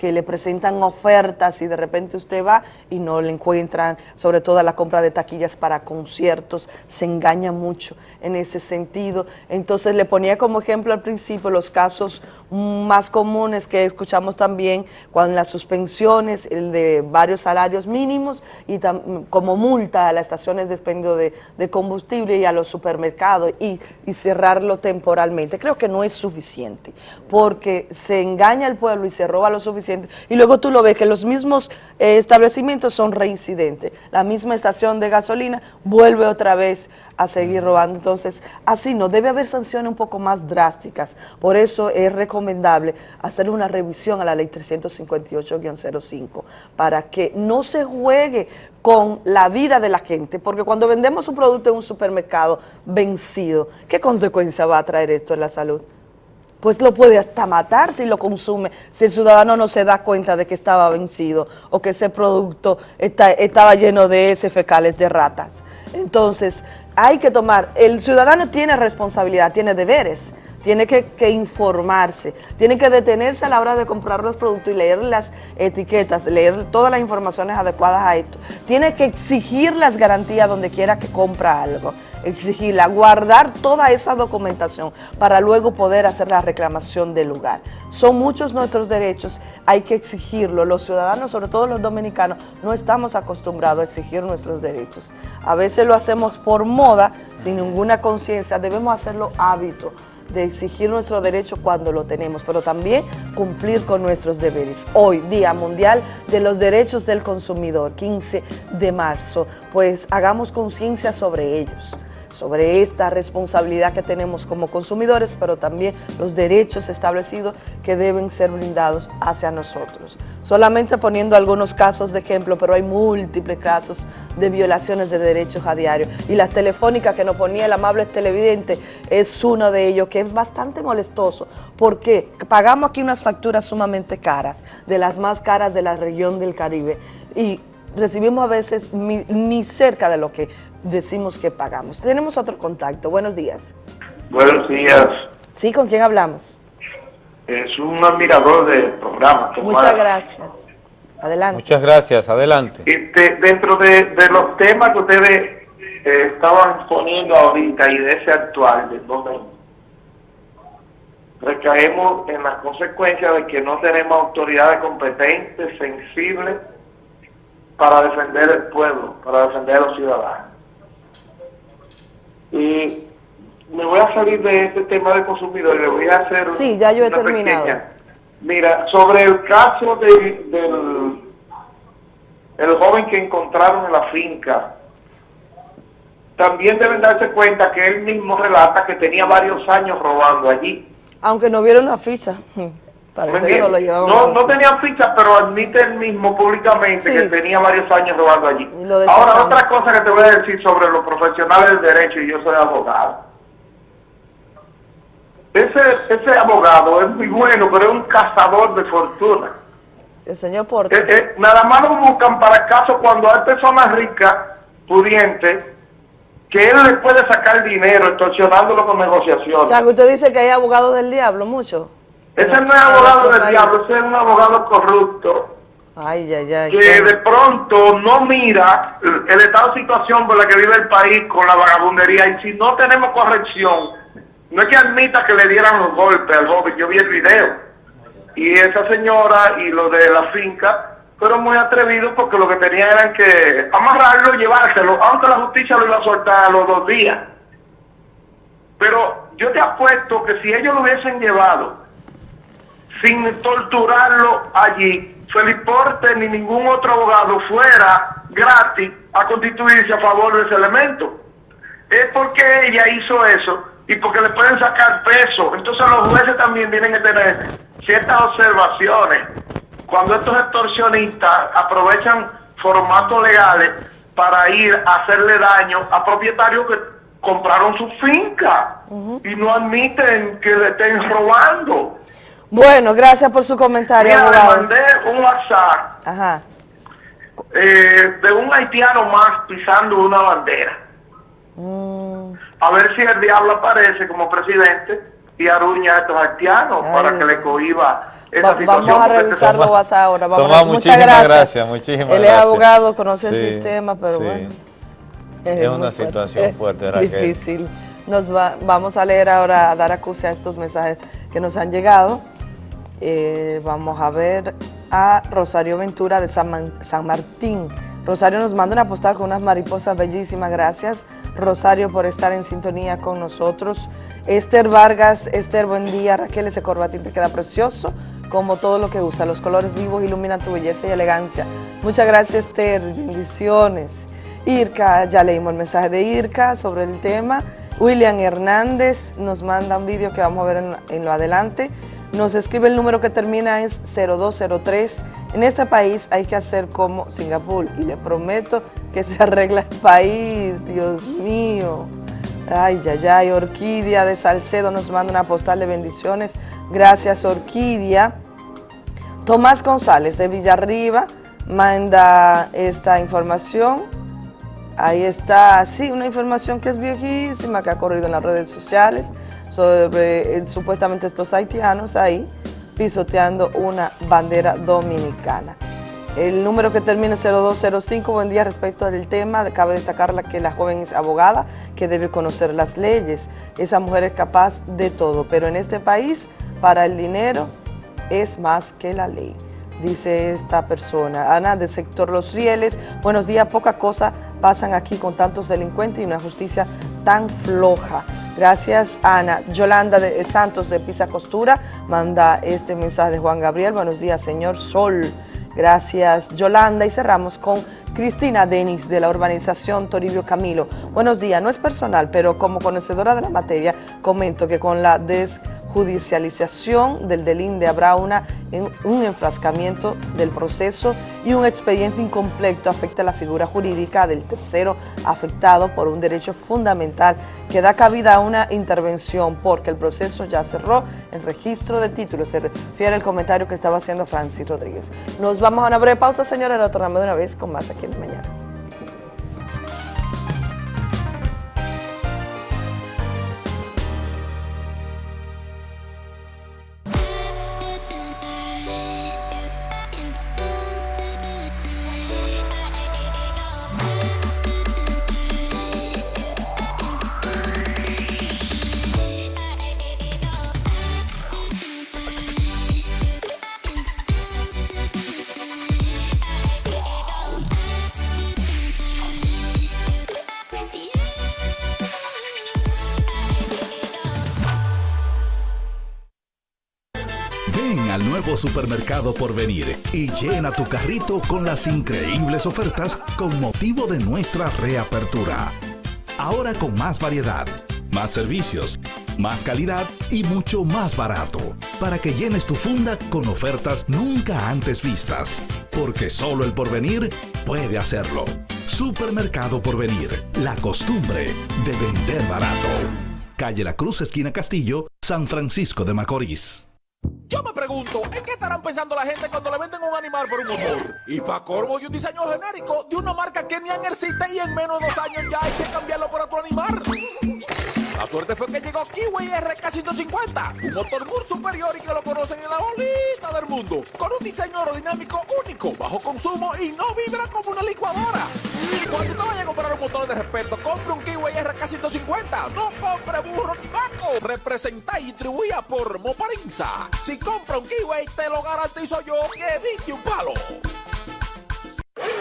que le presentan ofertas y de repente usted va y no le encuentran, sobre todo la compra de taquillas para conciertos, se engaña mucho en ese sentido. Entonces le ponía como ejemplo al principio los casos más comunes que escuchamos también cuando las suspensiones, el de varios salarios mínimos y como multa a las estaciones de expendio de, de combustible y a los supermercados y, y cerrarlo temporalmente. Creo que no es suficiente porque se engaña al pueblo y se roba lo suficiente y luego tú lo ves que los mismos eh, establecimientos son reincidentes. La misma estación de gasolina vuelve otra vez a seguir robando. Entonces, así no, debe haber sanciones un poco más drásticas. Por eso es recomendable hacer una revisión a la ley 358-05 para que no se juegue con la vida de la gente, porque cuando vendemos un producto en un supermercado vencido, ¿qué consecuencia va a traer esto en la salud? Pues lo puede hasta matar si lo consume, si el ciudadano no se da cuenta de que estaba vencido o que ese producto está- estaba lleno de heces fecales de ratas. Entonces, hay que tomar, el ciudadano tiene responsabilidad, tiene deberes, tiene que, que informarse, tiene que detenerse a la hora de comprar los productos y leer las etiquetas, leer todas las informaciones adecuadas a esto. Tiene que exigir las garantías donde quiera que compra algo, exigirla, guardar toda esa documentación para luego poder hacer la reclamación del lugar. Son muchos nuestros derechos, hay que exigirlo. Los ciudadanos, sobre todo los dominicanos, no estamos acostumbrados a exigir nuestros derechos. A veces lo hacemos por moda, sin ninguna conciencia, debemos hacerlo hábito de exigir nuestro derecho cuando lo tenemos, pero también cumplir con nuestros deberes. Hoy, Día Mundial de los Derechos del Consumidor, 15 de marzo, pues hagamos conciencia sobre ellos sobre esta responsabilidad que tenemos como consumidores, pero también los derechos establecidos que deben ser brindados hacia nosotros. Solamente poniendo algunos casos de ejemplo, pero hay múltiples casos de violaciones de derechos a diario. Y las telefónicas que nos ponía el amable televidente es uno de ellos, que es bastante molestoso, porque pagamos aquí unas facturas sumamente caras, de las más caras de la región del Caribe, y recibimos a veces ni, ni cerca de lo que decimos que pagamos. Tenemos otro contacto. Buenos días. Buenos días. Sí, ¿con quién hablamos? Es un admirador del programa. Muchas Tomás. gracias. Adelante. Muchas gracias, adelante. Este, dentro de, de los temas que ustedes eh, estaban poniendo ahorita y de ese actual, de donde recaemos en las consecuencias de que no tenemos autoridades competentes, sensibles, para defender el pueblo, para defender a los ciudadanos. Y me voy a salir de este tema de consumidor y le voy a hacer Sí, ya yo he una terminado. pequeña- Mira, sobre el caso de- del el joven que encontraron en la finca, también deben darse cuenta que él mismo relata que tenía varios años robando allí. Aunque no vieron una ficha. Parece ¿Me que no lo entiendes? llevaban. No, no tenía ficha, pero admite él mismo públicamente Sí. que tenía varios años robando allí. Ahora, otra cosa que te voy a decir sobre los profesionales del derecho, y yo soy abogado. Ese, ese abogado es muy bueno, pero es un cazador de fortuna. El señor Portes. Eh, eh, nada más lo buscan para casos cuando hay personas ricas, pudientes, que él le puede sacar dinero extorsionándolo con negociaciones. O sea, que usted dice que hay abogados del diablo, mucho. Ese no es abogado del diablo, ese es un abogado corrupto Ay, ay, ay. que de pronto no mira el estado de situación por la que vive el país con la vagabundería y si no tenemos corrección, no es que admita que le dieran los golpes al joven, yo vi el video y esa señora y lo de la finca fueron muy atrevidos porque lo que tenían era que amarrarlo y llevárselo, aunque la justicia lo iba a soltar a los dos días. Pero yo te apuesto que si ellos lo hubiesen llevado sin torturarlo allí, Felipe Porte ni ningún otro abogado fuera gratis a constituirse a favor de ese elemento. Es porque ella hizo eso y porque le pueden sacar peso. Entonces los jueces también tienen que tener ciertas observaciones. Cuando estos extorsionistas aprovechan formatos legales para ir a hacerle daño a propietarios que compraron su finca y no admiten que le estén robando. Bueno, gracias por su comentario, Mira, le abogado. mandé un WhatsApp Ajá. eh, de un haitiano más pisando una bandera. Mm. A ver si el diablo aparece como presidente y aruña a estos haitianos Ay, para Dios que le cohiba esa Va- situación. vamos a revisar los WhatsApp ahora. Vamos Tomás, a- muchas muchísimas gracias. gracias, muchísimas Él gracias. es abogado, conoce el Sí, sistema, pero sí. bueno. Es muy una situación fuerte, Raquel. Difícil. Nos va, vamos a leer ahora, a dar acuse a estos mensajes que nos han llegado. Eh, vamos a ver a Rosario Ventura de San, San Martín. Rosario nos manda una postal con unas mariposas bellísimas. Gracias, Rosario, por estar en sintonía con nosotros. Esther Vargas, Esther, buen día. Raquel, ese corbatín te queda precioso, como todo lo que usa. Los colores vivos iluminan tu belleza y elegancia. Muchas gracias, Esther. Bendiciones. Irka, ya leímos el mensaje de Irka sobre el tema. William Hernández nos manda un vídeo que vamos a ver en lo adelante. Nos escribe el número que termina es 0203. En este país hay que hacer como Singapur y le prometo que se [LAUGHS] arregla el país, Dios mío. Ay, ay, ay, Orquídea de Salcedo nos manda una postal de bendiciones. Gracias, Orquídea. Tomás González de Villarriba manda esta información. Ahí está, sí, una información que es viejísima, que ha corrido en las redes sociales sobre eh, supuestamente estos haitianos ahí pisoteando una bandera dominicana. El número que termina en 0205, buen día respecto al tema, cabe destacar que la joven es abogada, que debe conocer las leyes. Esa mujer es capaz de todo, pero en este país, para el dinero, es más que la ley, dice esta persona. Ana, del sector Los Rieles, buenos días, poca cosa pasan aquí con tantos delincuentes y una justicia tan floja. Gracias, Ana. Yolanda de Santos de Pisa Costura manda este mensaje de Juan Gabriel. Buenos días, señor Sol. Gracias, Yolanda. Y cerramos con Cristina Denis de la urbanización Toribio Camilo. Buenos días, no es personal, pero como conocedora de la materia, comento que con la desjudicialización del delinde habrá una, en- un enfrascamiento del proceso y un expediente incompleto afecta la figura jurídica del tercero afectado por un derecho fundamental que da cabida a una intervención porque el proceso ya cerró el registro de títulos. Se refiere al comentario que estaba haciendo Francis Rodríguez. Nos vamos a una breve pausa, señora, y retornamos de una vez con más aquí en Mañana. Supermercado por venir y llena tu carrito con las increíbles ofertas con motivo de nuestra reapertura. Ahora con más variedad, más servicios, más calidad y mucho más barato, para que llenes tu funda con ofertas nunca antes vistas, porque solo el porvenir puede hacerlo. Supermercado Porvenir, la costumbre de vender barato. Calle La Cruz, esquina Castillo, San Francisco de Macorís. Yo me pregunto. ¿en qué estarán pensando la gente cuando le venden un animal por un motor? Y para corvo y un diseño genérico de una marca que ni existe y en menos de dos años ya hay que cambiarlo por otro animal. La suerte fue que llegó Kiwi RK150, un motor muy superior y que lo conocen en la bolita del mundo, con un diseño aerodinámico único, bajo consumo y no vibra como una licuadora. Cuando te vayas a comprar un motor de respeto, compre un Kiwi RK150, no compre burro ni vaco. Representa y distribuida por Moparinza. Si compra un Kiwi, te lo garantizo yo que diste un palo.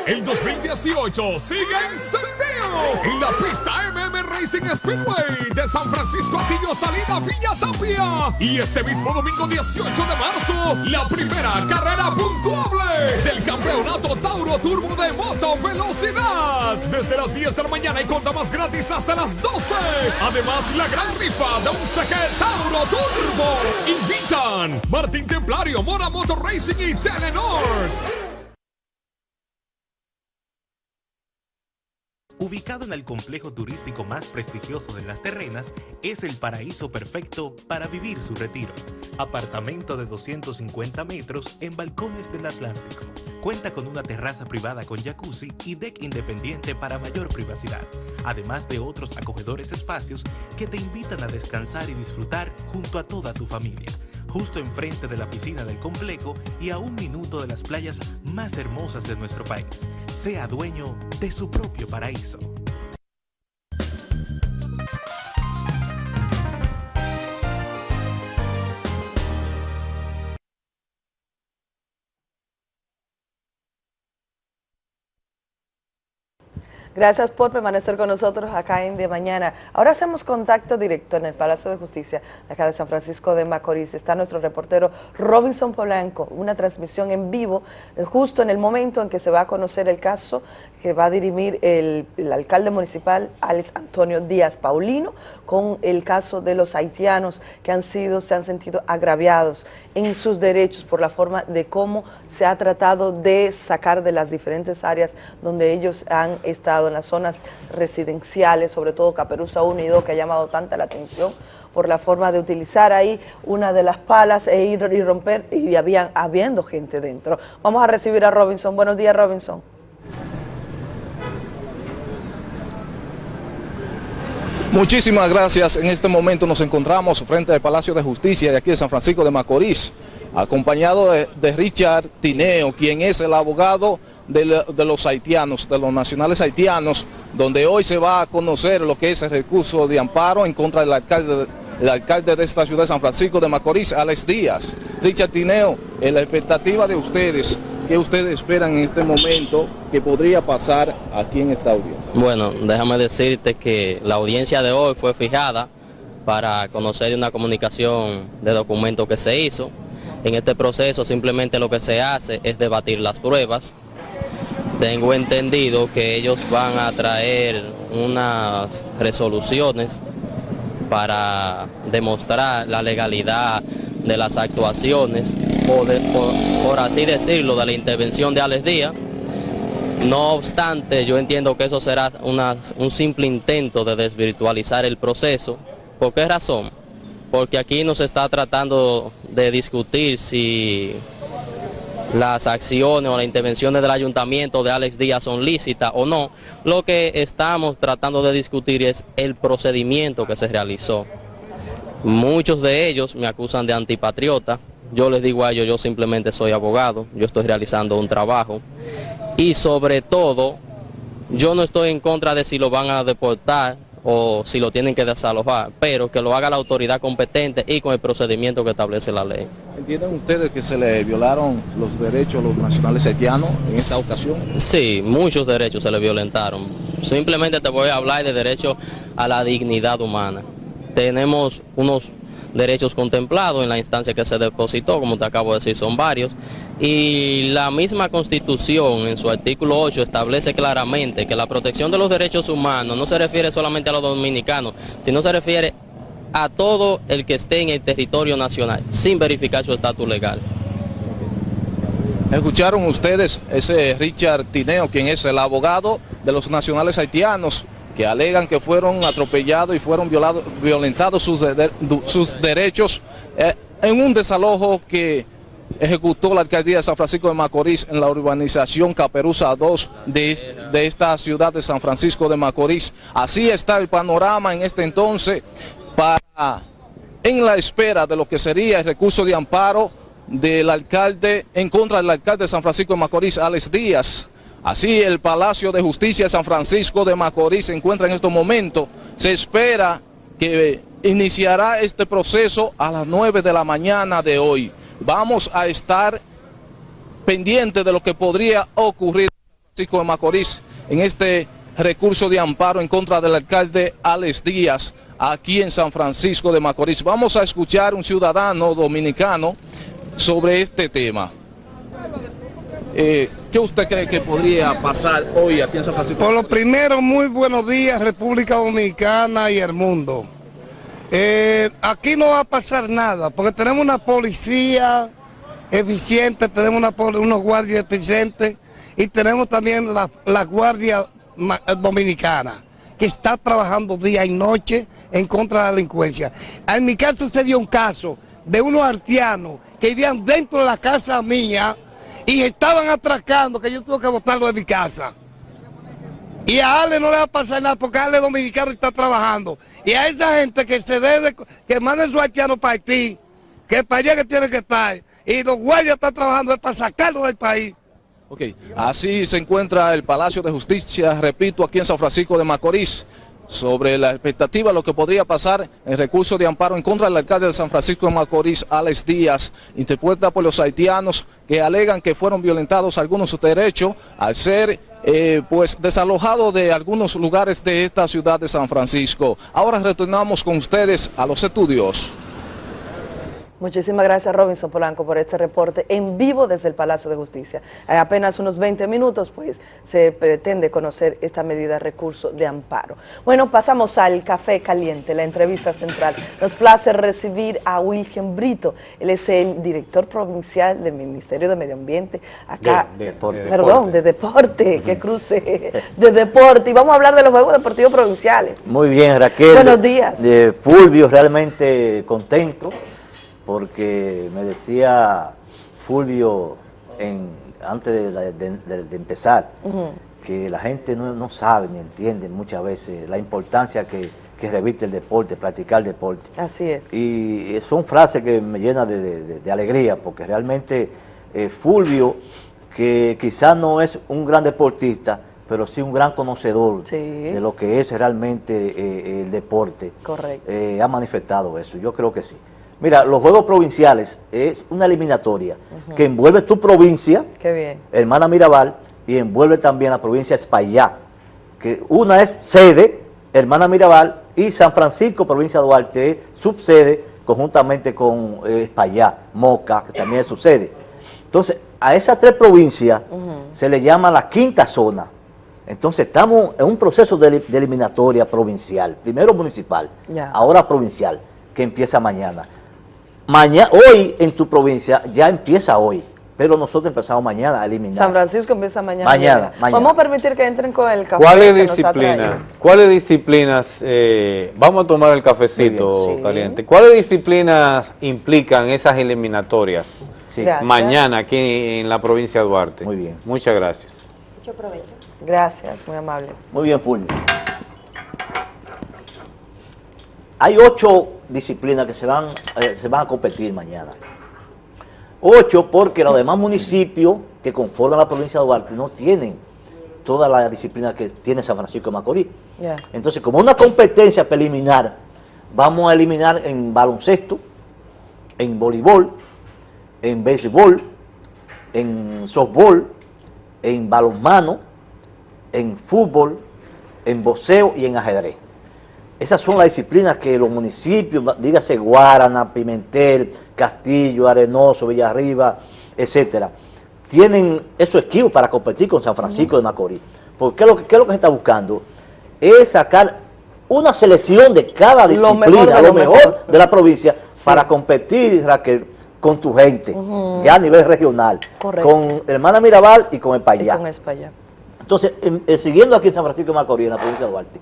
El 2018 sigue encendido en la pista MM Racing Speedway de San Francisco Atillo Salida Villa Tapia. Y este mismo domingo 18 de marzo, la primera carrera puntuable del campeonato Tauro Turbo de Moto Velocidad. Desde las 10 de la mañana y conta más gratis hasta las 12. Además, la gran rifa de un CG Tauro Turbo. Invitan Martín Templario, Mora Motor Racing y Telenor. Ubicado en el complejo turístico más prestigioso de las terrenas, es el paraíso perfecto para vivir su retiro. Apartamento de 250 metros en balcones del Atlántico. Cuenta con una terraza privada con jacuzzi y deck independiente para mayor privacidad, además de otros acogedores espacios que te invitan a descansar y disfrutar junto a toda tu familia justo enfrente de la piscina del complejo y a un minuto de las playas más hermosas de nuestro país. Sea dueño de su propio paraíso. Gracias por permanecer con nosotros acá en De Mañana. Ahora hacemos contacto directo en el Palacio de Justicia, acá de San Francisco de Macorís. Está nuestro reportero Robinson Polanco, una transmisión en vivo, eh, justo en el momento en que se va a conocer el caso que va a dirimir el, el alcalde municipal Alex Antonio Díaz Paulino con el caso de los haitianos que han sido, se han sentido agraviados en sus derechos por la forma de cómo se ha tratado de sacar de las diferentes áreas donde ellos han estado en las zonas residenciales, sobre todo Caperuza 1 y 2, que ha llamado tanta la atención por la forma de utilizar ahí una de las palas e ir y romper, y había, habiendo gente dentro. Vamos a recibir a Robinson. Buenos días, Robinson. Muchísimas gracias. En este momento nos encontramos frente al Palacio de Justicia de aquí de San Francisco de Macorís, acompañado de, de Richard Tineo, quien es el abogado de, los haitianos, de los nacionales haitianos, donde hoy se va a conocer lo que es el recurso de amparo en contra del alcalde, el alcalde de esta ciudad de San Francisco de Macorís, Alex Díaz. Richard Tineo, en la expectativa de ustedes, ¿qué ustedes esperan en este momento que podría pasar aquí en esta audiencia? Bueno, déjame decirte que la audiencia de hoy fue fijada para conocer una comunicación de documento que se hizo. En este proceso simplemente lo que se hace es debatir las pruebas. Tengo entendido que ellos van a traer unas resoluciones para demostrar la legalidad de las actuaciones, o por, así decirlo, de la intervención de Alex Díaz. No obstante, yo entiendo que eso será un simple intento de desvirtualizar el proceso. ¿Por qué razón? Porque aquí no se está tratando de discutir si las acciones o las intervenciones del ayuntamiento de Alex Díaz son lícitas o no. Lo que estamos tratando de discutir es el procedimiento que se realizó. Muchos de ellos me acusan de antipatriota. Yo les digo a ellos, yo simplemente soy abogado, yo estoy realizando un trabajo. Y sobre todo, yo no estoy en contra de si lo van a deportar o si lo tienen que desalojar, pero que lo haga la autoridad competente y con el procedimiento que establece la ley. ¿Entienden ustedes que se le violaron los derechos a los nacionales haitianos en esta ocasión? Sí, muchos derechos se le violentaron. Simplemente te voy a hablar de derecho a la dignidad humana. Tenemos unos derechos contemplados en la instancia que se depositó, como te acabo de decir, son varios. Y la misma Constitución, en su artículo 8, establece claramente que la protección de los derechos humanos no se refiere solamente a los dominicanos, sino se refiere a todo el que esté en el territorio nacional, sin verificar su estatus legal. Escucharon ustedes ese Richard Tineo, quien es el abogado de los nacionales haitianos, que alegan que fueron atropellados y fueron violentados sus derechos eh, en un desalojo que ejecutó la alcaldía de San Francisco de Macorís en la urbanización Caperuza 2 de, de esta ciudad de San Francisco de Macorís. Así está el panorama en este entonces para, en la espera de lo que sería el recurso de amparo del alcalde, en contra del alcalde de San Francisco de Macorís, Alex Díaz. Así el Palacio de Justicia de San Francisco de Macorís se encuentra en estos momentos. Se espera que iniciará este proceso a las 9 de la mañana de hoy. Vamos a estar pendientes de lo que podría ocurrir en San Francisco de Macorís en este recurso de amparo en contra del alcalde Alex Díaz aquí en San Francisco de Macorís. Vamos a escuchar un ciudadano dominicano sobre este tema. Eh, ¿Qué usted cree que podría pasar hoy aquí en San Francisco? Por lo primero, muy buenos días República Dominicana y el mundo. Eh, aquí no va a pasar nada, porque tenemos una policía eficiente, tenemos unos guardias eficientes y tenemos también la, Guardia Ma- Dominicana, que está trabajando día y noche en contra de la delincuencia. En mi caso se dio un caso de unos artianos que vivían dentro de la casa mía y estaban atracando, que yo tuve que botarlo de mi casa. Y a Ale no le va a pasar nada porque Ale dominicano está trabajando. Y a esa gente que se debe, que manden su haitiano para Haití, que para allá que tiene que estar, y los guardias están trabajando es para sacarlo del país. Ok, así se encuentra el Palacio de Justicia, repito, aquí en San Francisco de Macorís, sobre la expectativa de lo que podría pasar en recurso de amparo en contra del alcalde de San Francisco de Macorís, Alex Díaz, interpuesta por los haitianos que alegan que fueron violentados algunos sus derechos al ser eh, pues desalojados de algunos lugares de esta ciudad de San Francisco. Ahora retornamos con ustedes a los estudios. Muchísimas gracias Robinson Polanco por este reporte en vivo desde el Palacio de Justicia. En apenas unos 20 minutos pues se pretende conocer esta medida de recurso de amparo. Bueno, pasamos al café caliente, la entrevista central. Nos place recibir a William Brito, él es el director provincial del Ministerio de Medio Ambiente acá. De- de deporte. Perdón, de deporte, que cruce, de deporte. Y vamos a hablar de los Juegos Deportivos Provinciales. Muy bien, Raquel. Buenos días. De Fulvio, realmente contento, porque me decía Fulvio en- antes de, la- de- de- de empezar que la gente no, no sabe ni entiende muchas veces la importancia que, que reviste el deporte, practicar el deporte. Así es. Y son frases que me llenan de alegría, porque realmente eh, Fulvio, que quizás no es un gran deportista, pero sí un gran conocedor de lo que es realmente eh, el deporte, Correcto. eh, ha manifestado eso, yo creo que sí. Mira, los Juegos Provinciales es una eliminatoria que envuelve tu provincia, Qué bien. hermana Mirabal, y envuelve también la provincia de Espaillá, que una es sede, hermana Mirabal, y San Francisco, provincia de Duarte, es subsede conjuntamente con eh, Espaillá, Moca, que también es su sede. Entonces, a esas tres provincias se le llama la quinta zona. Entonces, estamos en un proceso de, eli- de eliminatoria provincial, primero municipal, ahora provincial, que empieza mañana. Mañana, hoy en tu provincia ya empieza hoy, pero nosotros empezamos mañana a eliminar. San Francisco empieza mañana. Mañana. Vamos a permitir que entren con el café. ¿Cuáles disciplinas? ¿Cuáles disciplinas? eh, vamos a tomar el cafecito caliente. ¿Cuáles disciplinas implican esas eliminatorias mañana aquí en la provincia de Duarte? Muy bien. Muchas gracias. Mucho provecho. Gracias, muy amable. Muy bien, Fulvio. Hay ocho disciplinas que se van, eh, se van a competir mañana. Ocho porque los demás municipios que conforman la provincia de Duarte no tienen toda la disciplina que tiene San Francisco de Macorís. Entonces, como una competencia preliminar, vamos a eliminar en baloncesto, en voleibol, en béisbol, en softball, en balonmano, en fútbol, en boxeo y en ajedrez. Esas son las disciplinas que los municipios, dígase Guarana, Pimentel, Castillo, Arenoso, Villarriba, etcétera, tienen esos equipos para competir con San Francisco de Macorís. Porque ¿qué es lo que, qué es lo que se está buscando? Es sacar una selección de cada Lo disciplina, mejor de lo lo mejor mejor. de la provincia, para competir, Raquel, con tu gente, ya a nivel regional, Correcto. con Hermana Mirabal y con España. Entonces, en- eh, siguiendo aquí en San Francisco de Macorís, en la provincia de Duarte,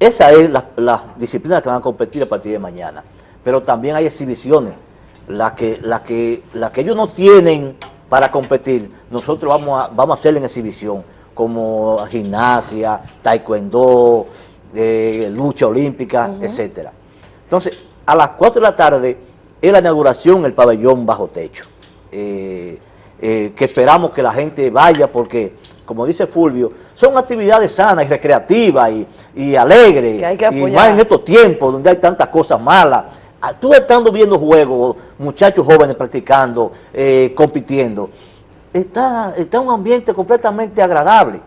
esa es la, la disciplina que van a competir a partir de mañana. Pero también hay exhibiciones. la que, la que, la que ellos no tienen para competir, nosotros vamos a, vamos a hacer en exhibición, como gimnasia, taekwondo, eh, lucha olímpica, etcétera. Entonces, a las 4 de la tarde es la inauguración el pabellón bajo techo, eh, eh, que esperamos que la gente vaya porque, como dice Fulvio, son actividades sanas y recreativas y, y alegres, Que hay que y más en estos tiempos donde hay tantas cosas malas. Ah, Tú estando viendo juegos, muchachos jóvenes practicando, eh, compitiendo, está, está un ambiente completamente agradable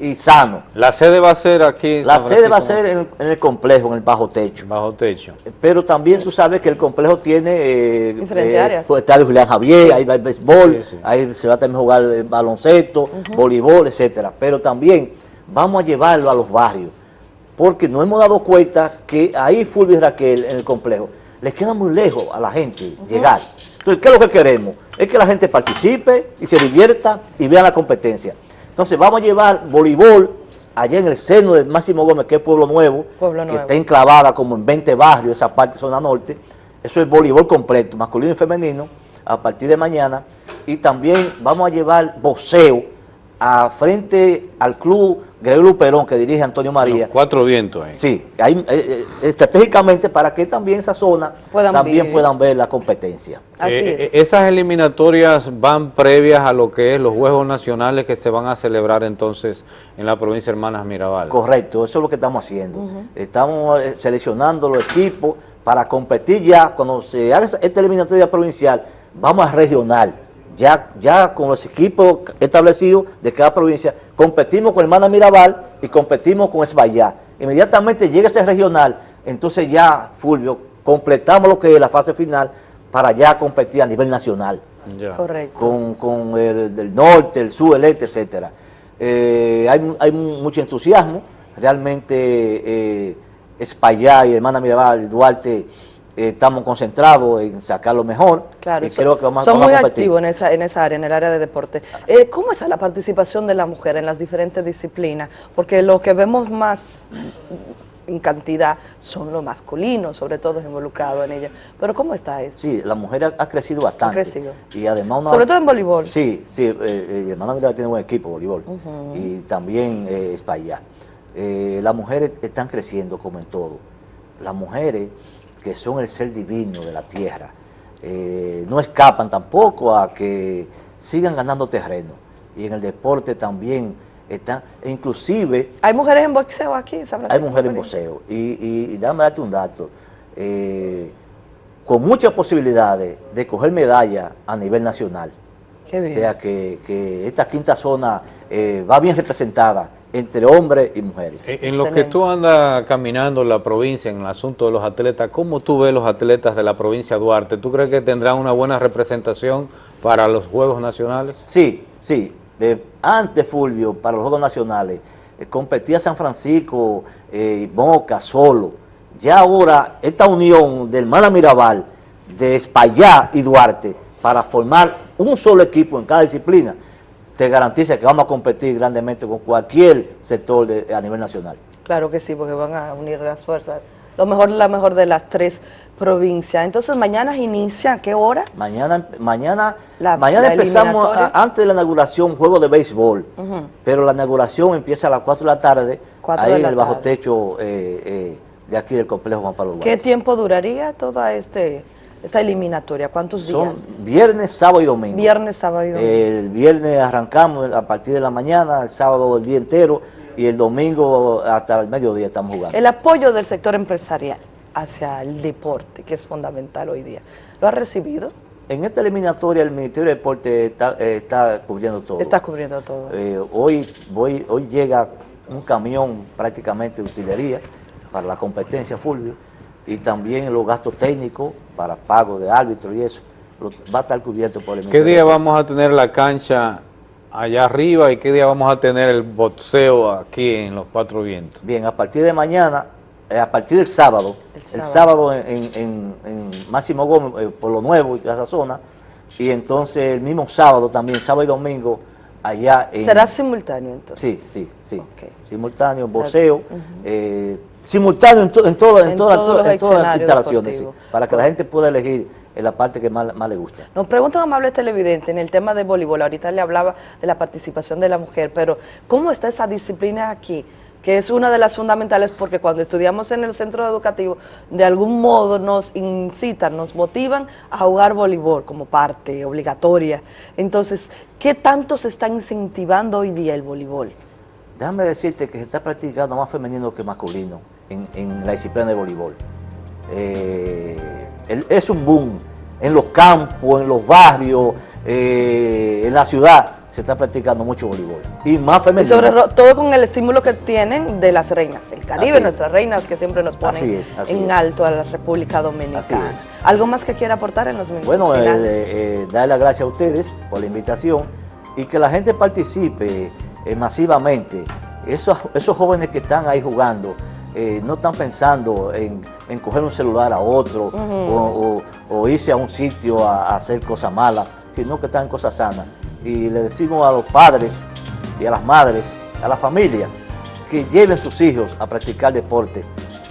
y sano. La sede va a ser aquí en La San sede va a ser en, en el complejo, en el bajo techo. Bajo techo. Pero también tú sabes que el complejo tiene... eh, Diferentes eh, áreas. pues, está el Julián Javier, ahí va el béisbol, ahí se va a también jugar eh, baloncesto, voleibol, etcétera. Pero también vamos a llevarlo a los barrios, porque nos hemos dado cuenta que ahí Fulvio y Raquel, en el complejo, les queda muy lejos a la gente llegar. Entonces, ¿qué es lo que queremos? Es que la gente participe y se divierta y vea la competencia. Entonces, vamos a llevar voleibol allá en el seno del Máximo Gómez, que es Pueblo Nuevo, Pueblo que Nuevo. está enclavada como en 20 barrios, esa parte zona norte. Eso es voleibol completo, masculino y femenino, a partir de mañana. Y también vamos a llevar boxeo a frente al club Gregorio Perón, que dirige Antonio María. Cuatro vientos ahí. Sí, ahí, eh, eh, estratégicamente para que también esa zona Puedan también puedan ver la competencia. Eh, eh, esas eliminatorias van previas a lo que es los Juegos Nacionales que se van a celebrar entonces en la provincia de Hermanas Mirabal. Correcto, eso es lo que estamos haciendo. Estamos seleccionando los equipos para competir ya, cuando se haga esa- esta eliminatoria provincial, vamos a regional. Ya, ya con los equipos establecidos de cada provincia, competimos con Hermana Mirabal y competimos con Esbayá. Inmediatamente llega ese regional, entonces ya, Fulvio, completamos lo que es la fase final para ya competir a nivel nacional Correcto. con, con el del norte, el sur, el este, etcétera. Eh, hay, hay mu- mucho entusiasmo, realmente eh, Espaillá y Hermana Mirabal, Duarte, eh, estamos concentrados en sacar lo mejor Claro, y son, creo que vamos, son vamos muy a activos en esa, en esa área, en el área de deporte. Eh, ¿Cómo está la participación de la mujer en las diferentes disciplinas? Porque lo que vemos más en cantidad son los masculinos, sobre todo involucrados en ella. Pero ¿cómo está eso? Sí, la mujer ha, ha crecido bastante. Ha crecido. Y además una- Sobre todo en voleibol. Sí, sí, eh, eh, Hermana Mirabal tiene buen equipo de voleibol. Y también eh, Espaillá. Eh, las mujeres están creciendo como en todo. Las mujeres que son el ser divino de la tierra, eh, no escapan tampoco a que sigan ganando terreno. Y en el deporte también están, e inclusive ¿Hay mujeres en boxeo aquí en San hay mujeres en boxeo. Y, y, y déjame darte un dato. eh, con muchas posibilidades de coger medalla a nivel nacional. Qué bien. O sea que, que esta quinta zona eh, va bien representada entre hombres y mujeres. En en lo que tú andas caminando la provincia en el asunto de los atletas, ¿cómo tú ves los atletas de la provincia de Duarte? ¿Tú crees que tendrán una buena representación para los Juegos Nacionales? Sí, sí. Eh, antes, Fulvio, para los Juegos Nacionales, eh, competía San Francisco, eh, Moca, solo. Ya ahora, esta unión de Hermana Mirabal, de Espaillá y Duarte, para formar un solo equipo en cada disciplina, te garantiza que vamos a competir grandemente con cualquier sector de- a nivel nacional. Claro que sí, porque van a unir las fuerzas. Lo mejor, la mejor de las tres provincias. Entonces, mañana inicia, ¿a qué hora? Mañana, mañana, La- mañana la empezamos, a- antes de la inauguración, juego de béisbol. Pero la inauguración empieza a las 4 de la tarde, ahí en el bajo tarde. techo eh, eh, de aquí del complejo Juan Pablo ¿Qué Duarte. tiempo duraría toda este, esta eliminatoria? ¿Cuántos Son días? viernes, sábado y domingo. Viernes, sábado y domingo. El viernes arrancamos a partir de la mañana, el sábado el día entero y el domingo hasta el mediodía estamos jugando. El apoyo del sector empresarial hacia el deporte, que es fundamental hoy día. ¿Lo ha recibido? En esta eliminatoria el Ministerio de Deporte está, eh, está cubriendo todo. Está cubriendo todo. Eh, hoy, voy, hoy llega un camión prácticamente de utilería para la competencia Fulvio y también los gastos técnicos para pago de árbitro y eso va a estar cubierto por el ¿Qué día vamos a tener la cancha allá arriba y qué día vamos a tener el boxeo aquí en los Cuatro Vientos? Bien, a partir de mañana, eh, a partir del sábado, el sábado. sábado, en, en- en- en Máximo Gómez, eh, por lo nuevo y toda esa zona, y entonces el mismo sábado también, sábado y domingo, allá en... ¿Será simultáneo entonces? Sí, sí, sí. Simultáneo, boxeo, eh, simultáneo en, to- en, todo- en En todas las- todas instalaciones, sí, para que la gente pueda elegir en la parte que más, más le gusta. Nos pregunta un amable televidente en el tema de voleibol. Ahorita le hablaba de la participación de la mujer, pero ¿cómo está esa disciplina aquí? Que es una de las fundamentales porque cuando estudiamos en el centro educativo, de algún modo nos incitan, nos motivan a jugar voleibol como parte obligatoria. Entonces, ¿qué tanto se está incentivando hoy día el voleibol? Déjame decirte que se está practicando más femenino que masculino en, en la disciplina de voleibol. Eh, el- es un boom en los campos, en los barrios, eh, en la ciudad se está practicando mucho voleibol. Y más Y femenino. sobre ro- todo con el estímulo que tienen de las reinas del Caribe, nuestras reinas que siempre nos ponen Así es, así en es. alto a la República Dominicana. Así es. ¿Algo más que quiera aportar en los minutos Bueno, eh, eh, darle las gracias a ustedes por la invitación y que la gente participe masivamente. Esos, esos jóvenes que están ahí jugando eh, no están pensando en, en coger un celular a otro Ujú. o, o- o irse a un sitio a, a hacer cosas malas, sino que están en cosas sanas. Y le decimos a los padres y a las madres, a la familia, que lleven sus hijos a practicar deporte,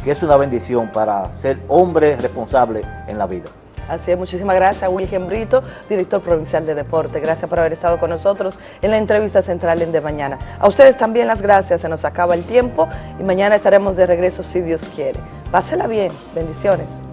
que es una bendición para ser hombre responsable en la vida. Así es, muchísimas gracias a Wilhelm Brito, director provincial de deporte. Gracias por haber estado con nosotros en la entrevista central en De Mañana. A ustedes también las gracias, se nos acaba el tiempo y mañana estaremos de regreso si Dios quiere. Pásela bien, bendiciones.